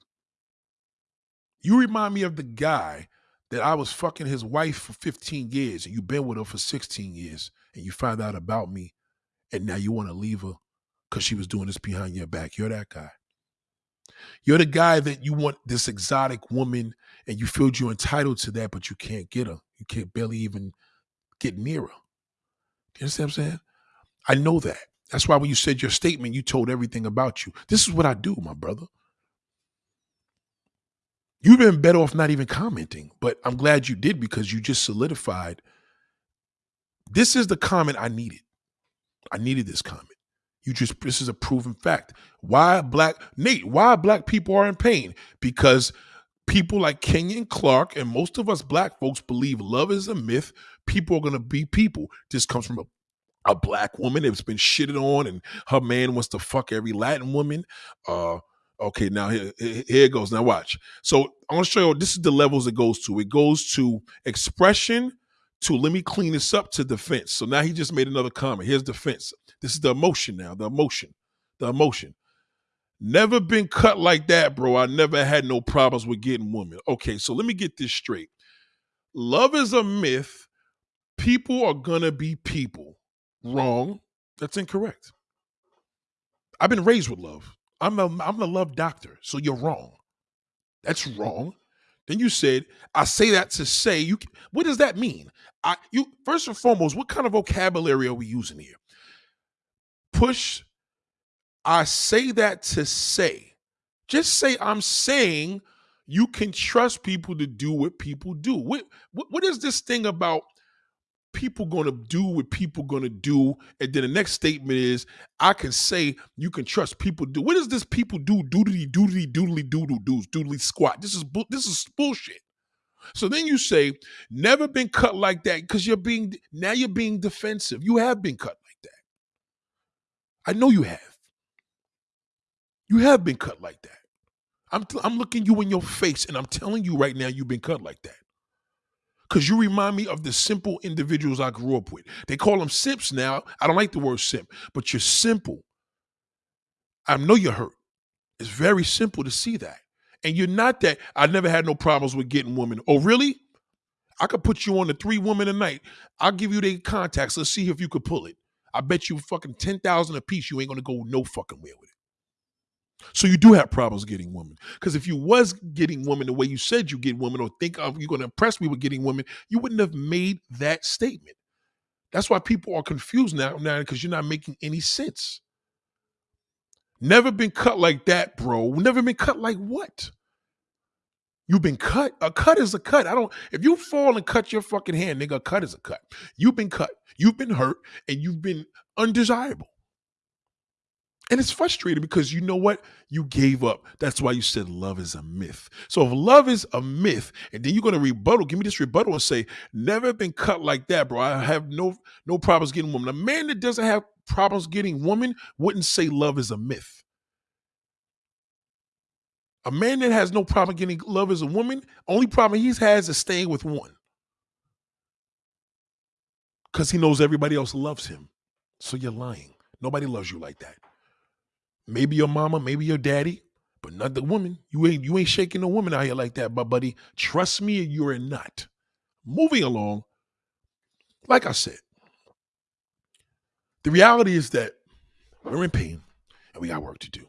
You remind me of the guy that I was fucking his wife for 15 years and you've been with her for 16 years and you find out about me and now you want to leave her because she was doing this behind your back. You're that guy. You're the guy that you want this exotic woman and you feel you're entitled to that, but you can't get her. You can't barely even get near her. You understand what I'm saying? I know that. That's why when you said your statement, you told everything about you. This is what I do, my brother. You've been better off not even commenting, but I'm glad you did because you just solidified. This is the comment I needed. I needed this comment. You just this is a proven fact. Why black Nate? Why black people are in pain? Because people like Kenyon Clark and most of us black folks believe love is a myth. People are gonna be people. This comes from a, a black woman that's been shitted on, and her man wants to fuck every Latin woman. Uh, okay, now here, here it goes. Now watch. So I want to show you. This is the levels it goes to. It goes to expression. To let me clean this up to defense. So now he just made another comment. Here's defense. This is the emotion now, the emotion, the emotion. Never been cut like that, bro. I never had no problems with getting women. Okay, so let me get this straight. Love is a myth. People are gonna be people. Wrong. That's incorrect. I've been raised with love. I'm a I'm a love doctor, so you're wrong. That's wrong. Then you said, I say that to say you what does that mean? I you first and foremost, what kind of vocabulary are we using here? push. I say that to say, just say I'm saying you can trust people to do what people do. What what, what is this thing about people to do what people to do and then the next statement is I can say you can trust people do. What does this people do doodly doodly doodly doodle doos doodly squat? This is this is bullshit. So then you say never been cut like that because you're being now you're being defensive. You have been cut like that. I know you have. You have been cut like that. I'm, I'm looking you in your face and I'm telling you right now you've been cut like that. Because you remind me of the simple individuals I grew up with. They call them simps now. I don't like the word simp, but you're simple. I know you're hurt. It's very simple to see that. And you're not that. I never had no problems with getting women. Oh, really? I could put you on the three women a night. I'll give you their contacts. Let's see if you could pull it. I bet you fucking 10,000 a piece, you ain't gonna go no fucking where with it. So you do have problems getting women. Because if you was getting women the way you said you get women or think of you're gonna impress me with getting women, you wouldn't have made that statement. That's why people are confused now, now because you're not making any sense. Never been cut like that, bro. Never been cut like what? You've been cut. A cut is a cut. I don't. If you fall and cut your fucking hand, nigga, a cut is a cut. You've been cut. You've been hurt, and you've been undesirable. And it's frustrating because you know what? You gave up. That's why you said love is a myth. So if love is a myth, and then you're gonna rebuttal, give me this rebuttal and say, never been cut like that, bro. I have no no problems getting woman. A man that doesn't have problems getting woman wouldn't say love is a myth. A man that has no problem getting love as a woman, only problem he has is staying with one. Because he knows everybody else loves him. So you're lying. Nobody loves you like that. Maybe your mama, maybe your daddy, but not the woman. You ain't you ain't shaking a woman out here like that, but buddy. Trust me, you're not. Moving along, like I said, the reality is that we're in pain and we got work to do.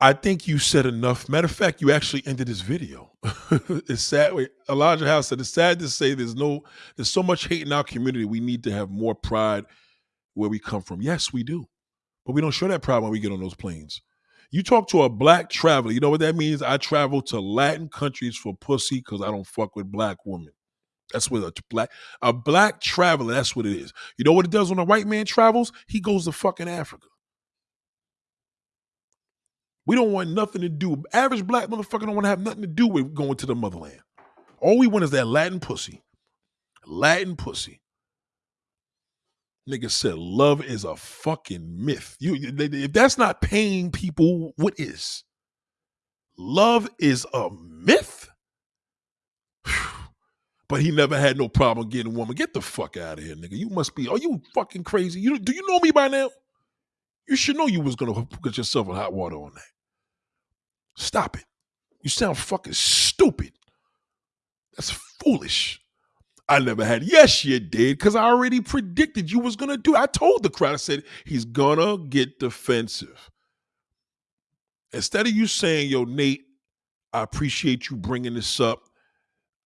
I think you said enough. Matter of fact, you actually ended this video. *laughs* it's sad. Wait, Elijah House said it's sad to say there's no there's so much hate in our community. We need to have more pride where we come from. Yes, we do. But we don't show that pride when we get on those planes. You talk to a black traveler, you know what that means? I travel to Latin countries for pussy because I don't fuck with black women. That's what a black a black traveler, that's what it is. You know what it does when a white man travels? He goes to fucking Africa. We don't want nothing to do. Average black motherfucker don't want to have nothing to do with going to the motherland. All we want is that Latin pussy. Latin pussy. Nigga said love is a fucking myth. You if that's not paying people, what is? love is a myth. *sighs* but he never had no problem getting a woman. Get the fuck out of here, nigga. You must be. Are you fucking crazy? You do you know me by now? You should know you was gonna get yourself in hot water on that. Stop it. You sound fucking stupid. That's foolish. I never had. Yes, you did, because I already predicted you was gonna do. I told the crowd. I said he's gonna get defensive. Instead of you saying, "Yo, Nate, I appreciate you bringing this up.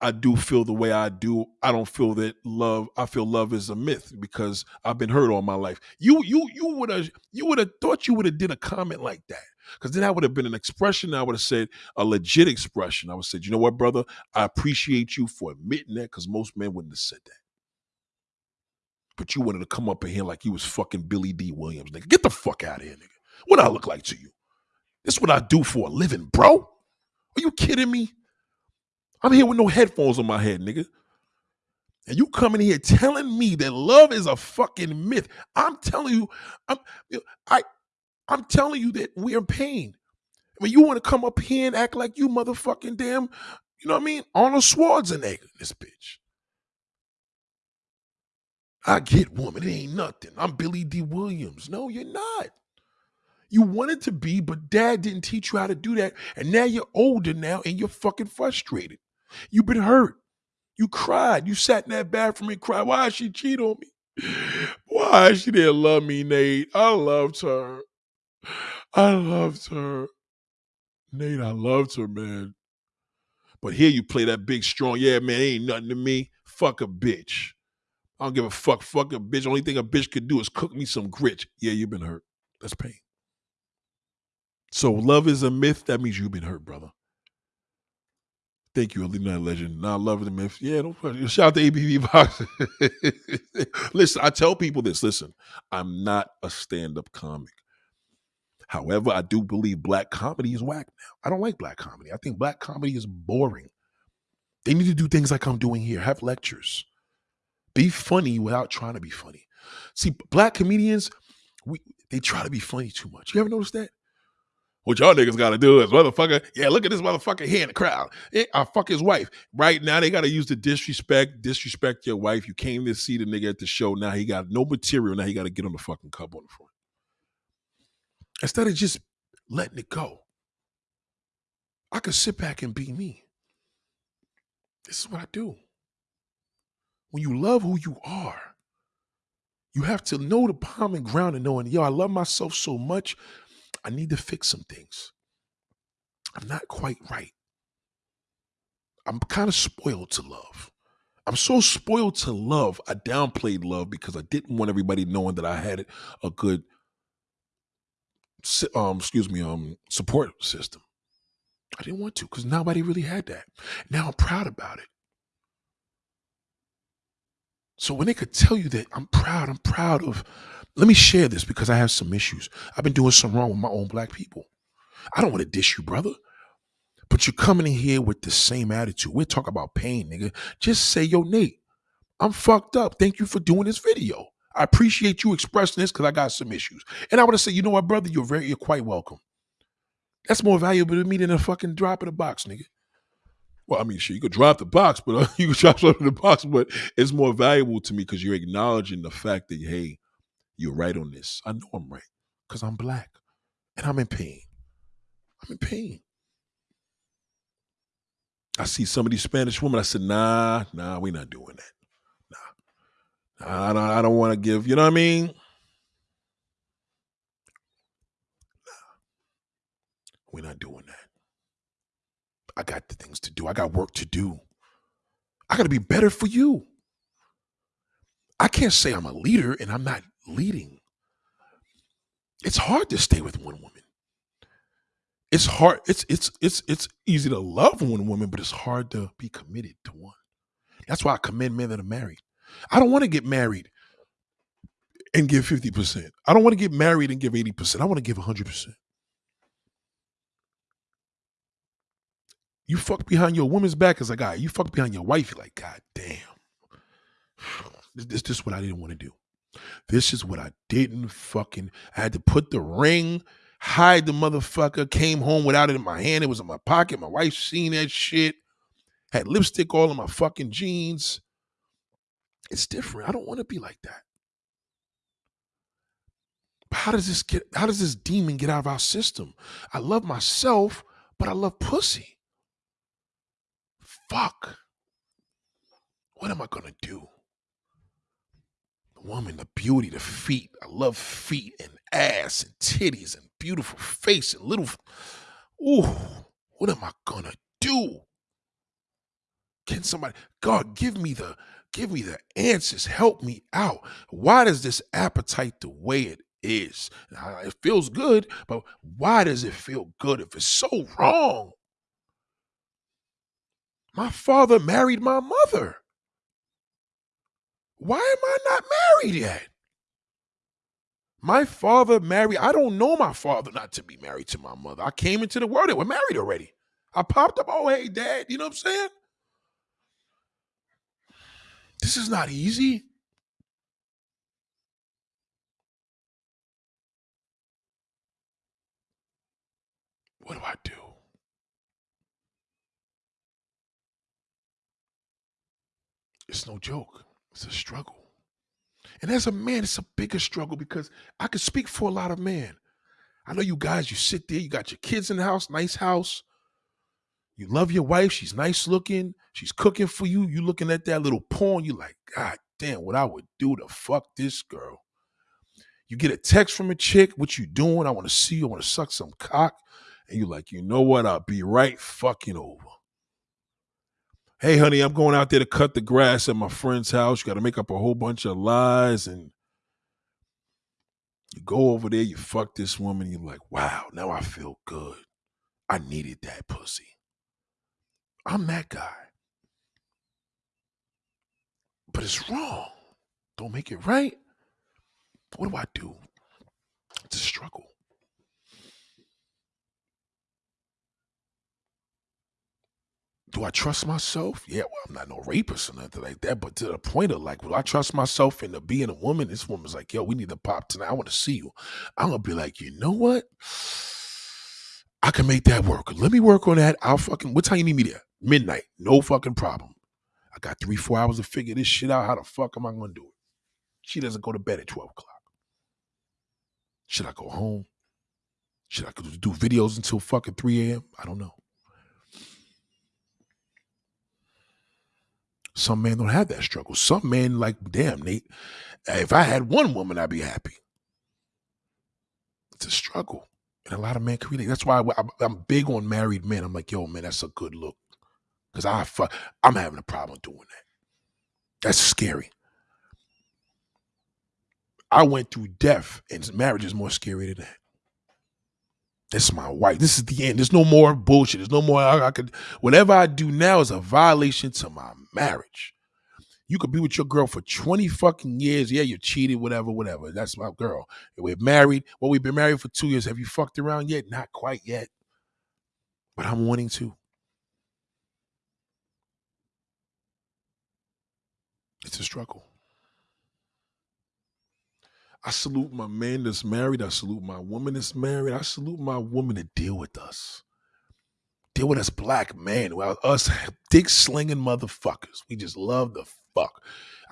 I do feel the way I do. I don't feel that love. I feel love is a myth because I've been hurt all my life. You, you, you would have, you would have thought you would have did a comment like that because then I would have been an expression. I would have said a legit expression. I would have said, you know what, brother, I appreciate you for admitting that because most men wouldn't have said that. But you wanted to come up in here like you was fucking Billy Dee Williams, nigga. Get the fuck out of here, nigga. What I look like to you? This is what I do for a living, bro. Are you kidding me? I'm here with no headphones on my head, nigga. And you coming here telling me that love is a fucking myth. I'm telling you, I'm I I'm telling you that we're in pain. I mean, you want to come up here and act like you motherfucking damn, you know what I mean? Arnold Schwarzenegger, this bitch. I get woman, it ain't nothing. I'm Billy Dee Williams. No, you're not. You wanted to be, but dad didn't teach you how to do that. And now you're older now and you're fucking frustrated. You've been hurt. You cried. You sat in that bathroom and cried. Why she cheat on me? Why she didn't love me, Nate? I loved her. I loved her. Nate, I loved her, man. But here you play that big, strong, yeah, man, ain't nothing to me. Fuck a bitch. I don't give a fuck. Fuck a bitch. Only thing a bitch could do is cook me some grits. Yeah, you've been hurt. That's pain. So love is a myth. That means you've been hurt, brother. Thank you, Alina Legend. Now, love the myth. Yeah, don't question. Shout out to ABV Box. *laughs* listen, I tell people this. Listen, I'm not a stand-up comic. However, I do believe black comedy is whack now. I don't like black comedy. I think black comedy is boring. They need to do things like I'm doing here. Have lectures. Be funny without trying to be funny. See, black comedians, we they try to be funny too much. You ever notice that? What y'all niggas gotta do is motherfucker, yeah, look at this motherfucker here in the crowd. Eh, I fuck his wife. Right now, they gotta use the disrespect, disrespect your wife. You came to see the nigga at the show. Now he got no material. Now he gotta get on the fucking cup on the front. Instead of just letting it go. I could sit back and be me. This is what I do. When you love who you are, you have to know the common ground and knowing, yo, I love myself so much I need to fix some things. I'm not quite right. I'm kind of spoiled to love. I'm so spoiled to love. I downplayed love because I didn't want everybody knowing that I had a good um excuse me um support system. I didn't want to because nobody really had that. Now I'm proud about it. So when they could tell you that I'm proud, I'm proud of let me share this because I have some issues. I've been doing some wrong with my own black people. I don't want to dish you, brother. But you're coming in here with the same attitude. We're talking about pain, nigga. Just say, yo, Nate, I'm fucked up. Thank you for doing this video. I appreciate you expressing this because I got some issues. And I would have said, you know what, brother, you're very, you're quite welcome. That's more valuable to me than a fucking drop in the box, nigga. Well, I mean, shit, you could drop the box, but uh, *laughs* you could drop something in the box, but it's more valuable to me because you're acknowledging the fact that, hey, you're right on this. I know I'm right because I'm black and I'm in pain. I'm in pain. I see some of these Spanish women. I said, nah, nah, we're not doing that. I don't, I don't want to give, you know what I mean? We're not doing that. I got the things to do. I got work to do. I got to be better for you. I can't say I'm a leader and I'm not leading. It's hard to stay with one woman. It's hard. It's it's it's it's easy to love one woman, but it's hard to be committed to one. That's why I commend men that are married. I don't want to get married and give 50%. I don't want to get married and give 80%. I want to give 100%. You fuck behind your woman's back as a guy. You fuck behind your wife, you're like, God damn. *sighs* This, this, this is what I didn't want to do. This is what I didn't fucking. I had to put the ring. hide the motherfucker. Came home without it in my hand. It was in my pocket. My wife seen that shit. Had lipstick all in my fucking jeans. It's different. I don't want to be like that. But how does this get how does this demon get out of our system? I love myself, but I love pussy. Fuck. What am I gonna do? The woman, the beauty, the feet. I love feet and ass and titties and beautiful face and little. Ooh, what am I gonna do? Can somebody, God, give me the, give me the answers. Help me out. Why does this appetite the way it is? It feels good, but why does it feel good if it's so wrong? My father married my mother. Why am I not married yet? My father married, I don't know my father not to be married to my mother. I came into the world, they were married already. I popped up, oh, hey, dad, you know what I'm saying? This is not easy. What do I do? It's no joke. It's a struggle. And as a man, it's a bigger struggle because I can speak for a lot of men. I know you guys, you sit there, you got your kids in the house, nice house. You love your wife, she's nice looking, she's cooking for you. You looking at that little porn, you like, God damn, what I would do to fuck this girl. You get a text from a chick, what you doing? I want to see you, I want to suck some cock. And you're like, you know what? I'll be right fucking over. Hey, honey, I'm going out there to cut the grass at my friend's house. You got to make up a whole bunch of lies. And you go over there, you fuck this woman. You're like, wow, now I feel good. I needed that pussy. I'm that guy. But it's wrong. Don't make it right. What do I do? It's a struggle. do I trust myself? Yeah, well, I'm not no rapist or nothing like that, but to the point of like, will I trust myself into being a woman? This woman's like, yo, we need to pop tonight. I want to see you. I'm gonna be like, you know what? I can make that work. Let me work on that. I'll fucking what time you need me there? Midnight. No fucking problem. I got three, four hours to figure this shit out. How the fuck am I gonna do it? She doesn't go to bed at 12 o'clock. Should I go home? Should I do videos until fucking 3 a.m.? I don't know. Some men don't have that struggle. Some men like, damn, Nate, if I had one woman, I'd be happy. It's a struggle. And a lot of men can relate. That's why I'm big on married men. I'm like, yo, man, that's a good look. Because I fuck, I'm having a problem doing that. That's scary. I went through death, and marriage is more scary than that. This is my wife. This is the end. There's no more bullshit. There's no more. I, I could. Whatever I do now is a violation to my marriage. You could be with your girl for 20 fucking years. Yeah, you cheated, whatever, whatever. That's my girl. We're married. Well, we've been married for two years. Have you fucked around yet? Not quite yet. But I'm wanting to. It's a struggle. I salute my man that's married. I salute my woman that's married. I salute my woman to deal with us. Deal with us black men, well, us dick slinging motherfuckers. We just love the fuck.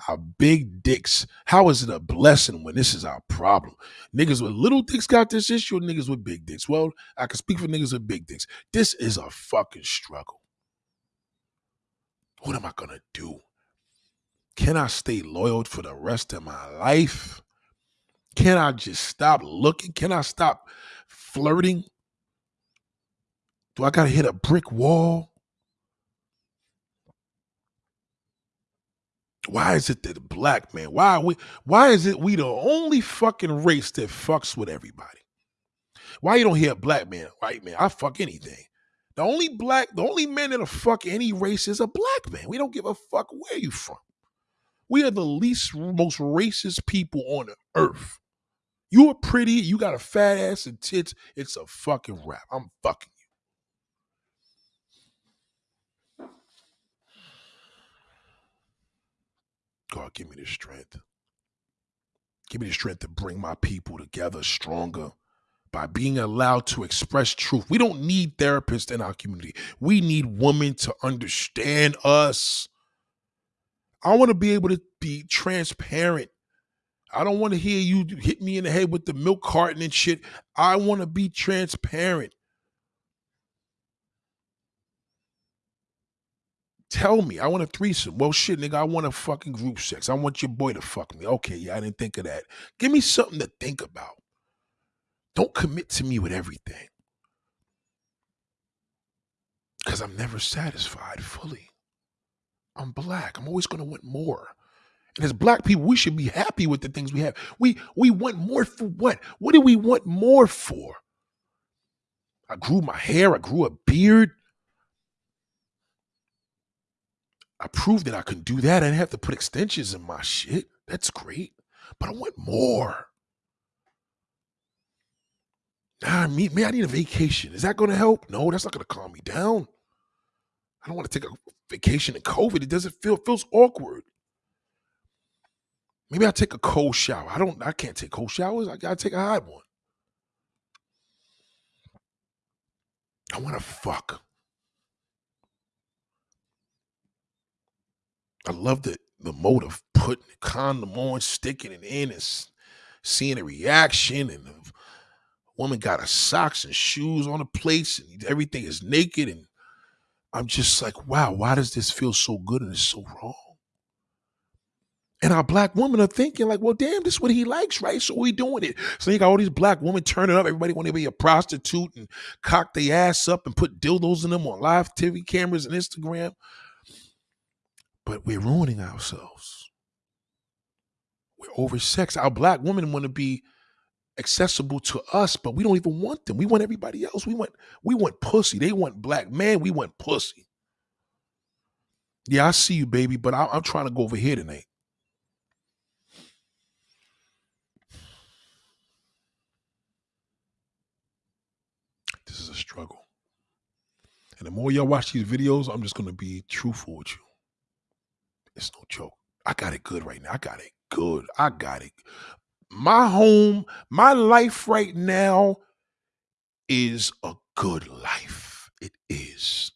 Our big dicks. How is it a blessing when this is our problem? Niggas with little dicks got this issue, niggas with big dicks. Well, I can speak for niggas with big dicks. This is a fucking struggle. What am I gonna do? Can I stay loyal for the rest of my life? Can I just stop looking? Can I stop flirting? Do I got to hit a brick wall? Why is it that black man? Why we? Why is it we the only fucking race that fucks with everybody? Why you don't hear black man, white man? I fuck anything. The only black, the only man that'll fuck any race is a black man. We don't give a fuck where you from. We are the least, most racist people on earth. You are pretty, you got a fat ass and tits. It's a fucking rap. I'm fucking you. God, give me the strength. Give me the strength to bring my people together stronger, by being allowed to express truth. We don't need therapists in our community. We need women to understand us. I want to be able to be transparent. I don't want to hear you hit me in the head with the milk carton and shit. I want to be transparent. Tell me, I want a threesome. Well, shit, nigga, I want a fucking group sex. I want your boy to fuck me. Okay, yeah, I didn't think of that. Give me something to think about. Don't commit to me with everything. Because I'm never satisfied fully. I'm black. I'm always going to want more. And as black people, we should be happy with the things we have. We we want more for what? What do we want more for? I grew my hair, I grew a beard. I proved that I can do that. I didn't have to put extensions in my shit. That's great. But I want more. Nah, me, me, I need a vacation. Is that going to help? No, that's not going to calm me down. I don't want to take a vacation in COVID. It doesn't feel feels awkward. Maybe I'll take a cold shower. I don't I can't take cold showers. I gotta take a hot one. I want to fuck. I love the the mode of putting the condom on, sticking it in, and seeing a reaction. And the woman got her socks and shoes on the place, and everything is naked. And I'm just like, wow, why does this feel so good and it's so wrong? And our black women are thinking like, well, damn, this is what he likes, right? So we doing it. So you got all these black women turning up. Everybody want to be a prostitute and cock their ass up and put dildos in them on live TV cameras and Instagram but we're ruining ourselves. We're oversexed. Our black women want to be accessible to us, but we don't even want them. We want everybody else. We want we want pussy. They want black man. We want pussy. Yeah, I see you, baby, but I, I'm trying to go over here tonight. This is a struggle. And the more y'all watch these videos, I'm just to be truthful with you. It's no joke. I got it good right now. I got it good. I got it. My home, my life right now is a good life. It is.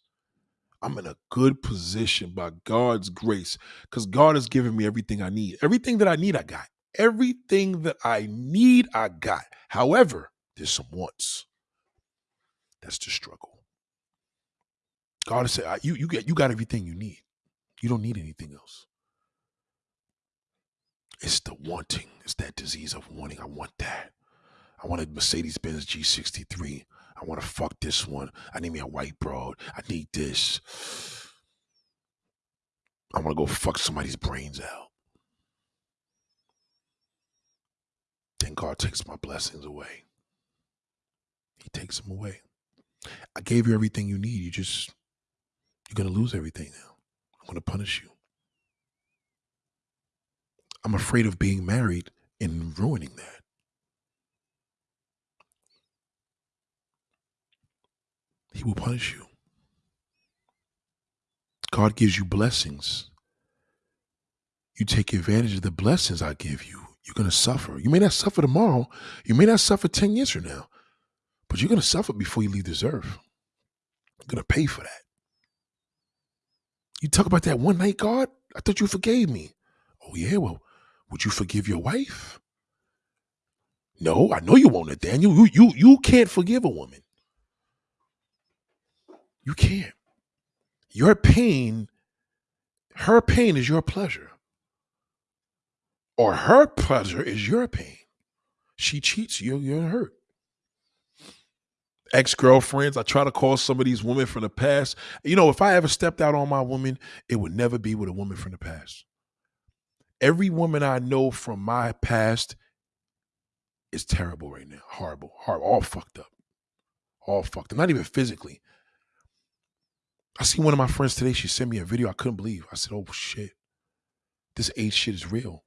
I'm in a good position by God's grace because God has given me everything I need. Everything that I need, I got. Everything that I need, I got. However, there's some wants. That's the struggle. God said, "You you get you got everything you need. You don't need anything else. It's the wanting. It's that disease of wanting. I want that. I want a Mercedes Benz G63. I want to fuck this one. I need me a white broad. I need this. I want to go fuck somebody's brains out. Then God takes my blessings away. He takes them away. I gave you everything you need. You just, you're going to lose everything now. I'm going to punish you. I'm afraid of being married and ruining that. He will punish you. God gives you blessings. You take advantage of the blessings I give you. You're going to suffer. You may not suffer tomorrow. You may not suffer 10 years from now, but you're going to suffer before you leave this earth. You're going to pay for that. You talk about that one night, God? I thought you forgave me. Oh, yeah, well, would you forgive your wife? No, I know you won't, Nathaniel. You, you, you can't forgive a woman. You can't. Your pain, her pain is your pleasure. Or her pleasure is your pain. She cheats, you, you're hurt ex girlfriends. I try to call some of these women from the past. You know, if I ever stepped out on my woman, it would never be with a woman from the past. Every woman I know from my past is terrible right now. Horrible, horrible, all fucked up. All fucked up. Not even physically. I see one of my friends today. She sent me a video I couldn't believe. I said, oh shit. This age shit is real.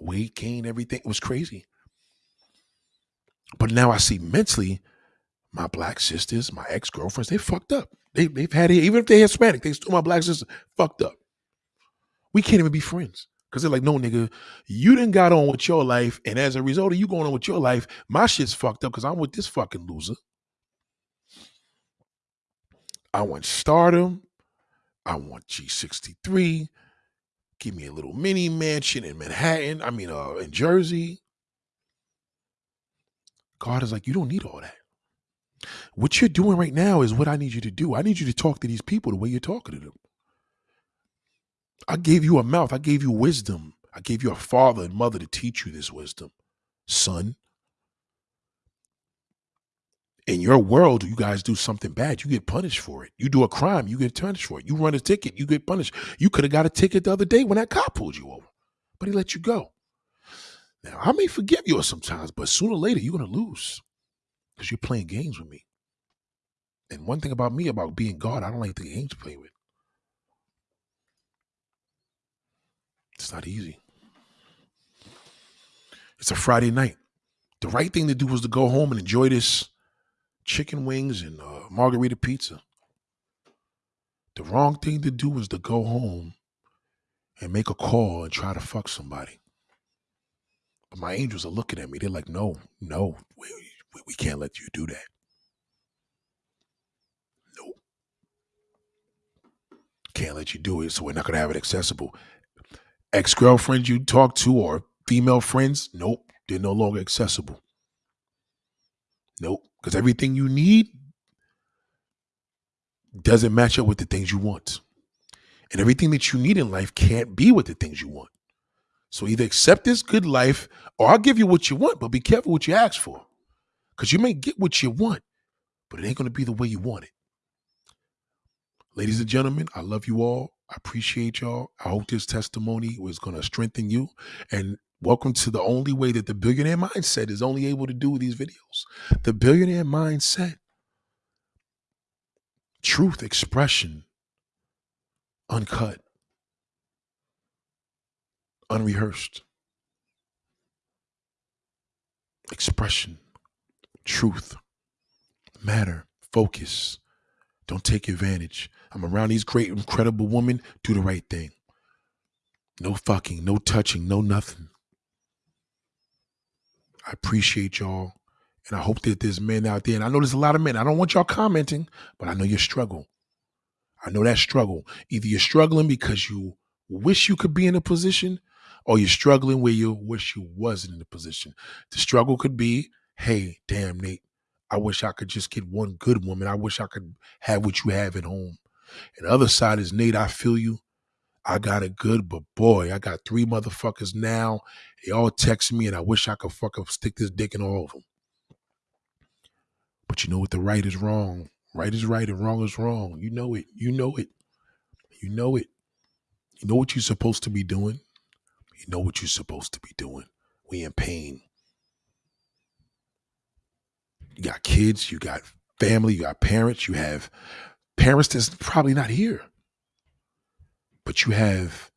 Weight gain, everything. It was crazy. But now I see mentally, my black sisters, my ex girlfriends, they fucked up. They, they've had it, even if they're Hispanic, they still my black sisters fucked up. We can't even be friends Cause they're like, no, nigga, you didn't got on with your life, and as a result of you going on with your life, my shit's fucked up because I'm with this fucking loser. I want stardom. I want G63. Give me a little mini mansion in Manhattan. I mean, uh, in Jersey. God is like, you don't need all that. What you're doing right now is what I need you to do. I need you to talk to these people the way you're talking to them. I gave you a mouth. I gave you wisdom. I gave you a father and mother to teach you this wisdom, son. In your world, you guys do something bad, you get punished for it. You do a crime, you get punished for it. You run a ticket, you get punished. You could have got a ticket the other day when that cop pulled you over, but he let you go. Now, I may forgive you sometimes, but sooner or later, you're going to lose because you're playing games with me. And one thing about me about being God, I don't like the games to play with. It's not easy. It's a Friday night. The right thing to do was to go home and enjoy this chicken wings and uh, margarita pizza. The wrong thing to do was to go home and make a call and try to fuck somebody. But my angels are looking at me. They're like, no, no, we, we can't let you do that. Nope. Can't let you do it, so we're not going to have it accessible ex girlfriends you talk to or female friends, nope, they're no longer accessible. Nope, because everything you need doesn't match up with the things you want. And everything that you need in life can't be with the things you want. So either accept this good life or I'll give you what you want, but be careful what you ask for. Because you may get what you want, but it ain't going to be the way you want it. Ladies and gentlemen, I love you all. I appreciate y'all. I hope this testimony was going to strengthen you. And welcome to the only way that the billionaire mindset is only able to do these videos. The billionaire mindset, truth, expression, uncut, unrehearsed, expression, truth, matter, focus. Don't take advantage. I'm around these great, incredible women. Do the right thing. No fucking, no touching, no nothing. I appreciate y'all. And I hope that there's men out there. And I know there's a lot of men. I don't want y'all commenting, but I know your struggle. I know that struggle. Either you're struggling because you wish you could be in a position, or you're struggling where you wish you wasn't in a position. The struggle could be, hey, damn, Nate, I wish I could just get one good woman. I wish I could have what you have at home. And the other side is Nate, I feel you. I got it good, but boy, I got three motherfuckers now. They all text me, and I wish I could fucking stick this dick in all of them. But you know what? The right is wrong. Right is right, and wrong is wrong. You know it. You know it. You know it. You know what you're supposed to be doing. You know what you're supposed to be doing. We in pain. You got kids, you got family, you got parents, you have parents that's probably not here. But you have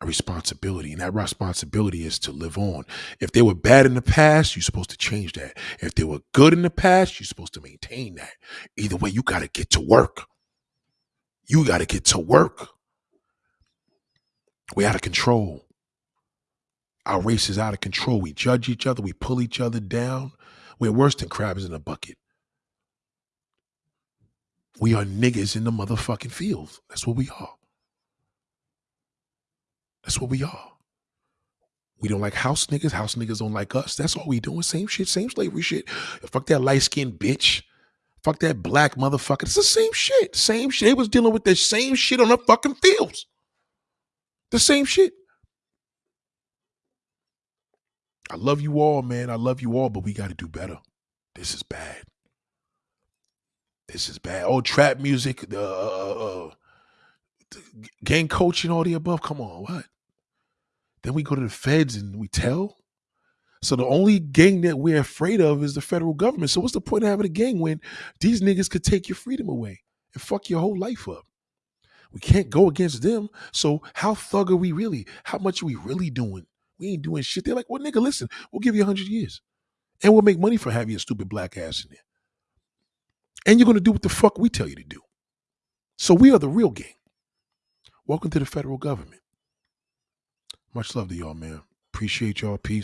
a responsibility, and that responsibility is to live on. If they were bad in the past, you're supposed to change that. If they were good in the past, you're supposed to maintain that. Either way, you got to get to work. You got to get to work. We're out of control. Our race is out of control. We judge each other. We pull each other down. We're worse than crabs in a bucket. We are niggas in the motherfucking fields. That's what we are. That's what we are. We don't like house niggas. House niggas don't like us. That's all we doing. Same shit, same slavery shit. Fuck that light skinned bitch. Fuck that black motherfucker. It's the same shit. Same shit. They was dealing with the same shit on the fucking fields. The same shit. I love you all, man. I love you all, but we got to do better. This is bad. This is bad. Oh, trap music, uh, uh, uh, gang coaching, all the above. Come on, what? Then we go to the feds and we tell. So the only gang that we're afraid of is the federal government. So what's the point of having a gang when these niggas could take your freedom away and fuck your whole life up? We can't go against them. So how thug are we really? How much are we really doing? We ain't doing shit. They're like, well, nigga, listen, we'll give you 100 years. And we'll make money for having your stupid black ass in there. And you're going to do what the fuck we tell you to do. So we are the real gang. Welcome to the federal government. Much love to y'all, man. Appreciate y'all. Peace.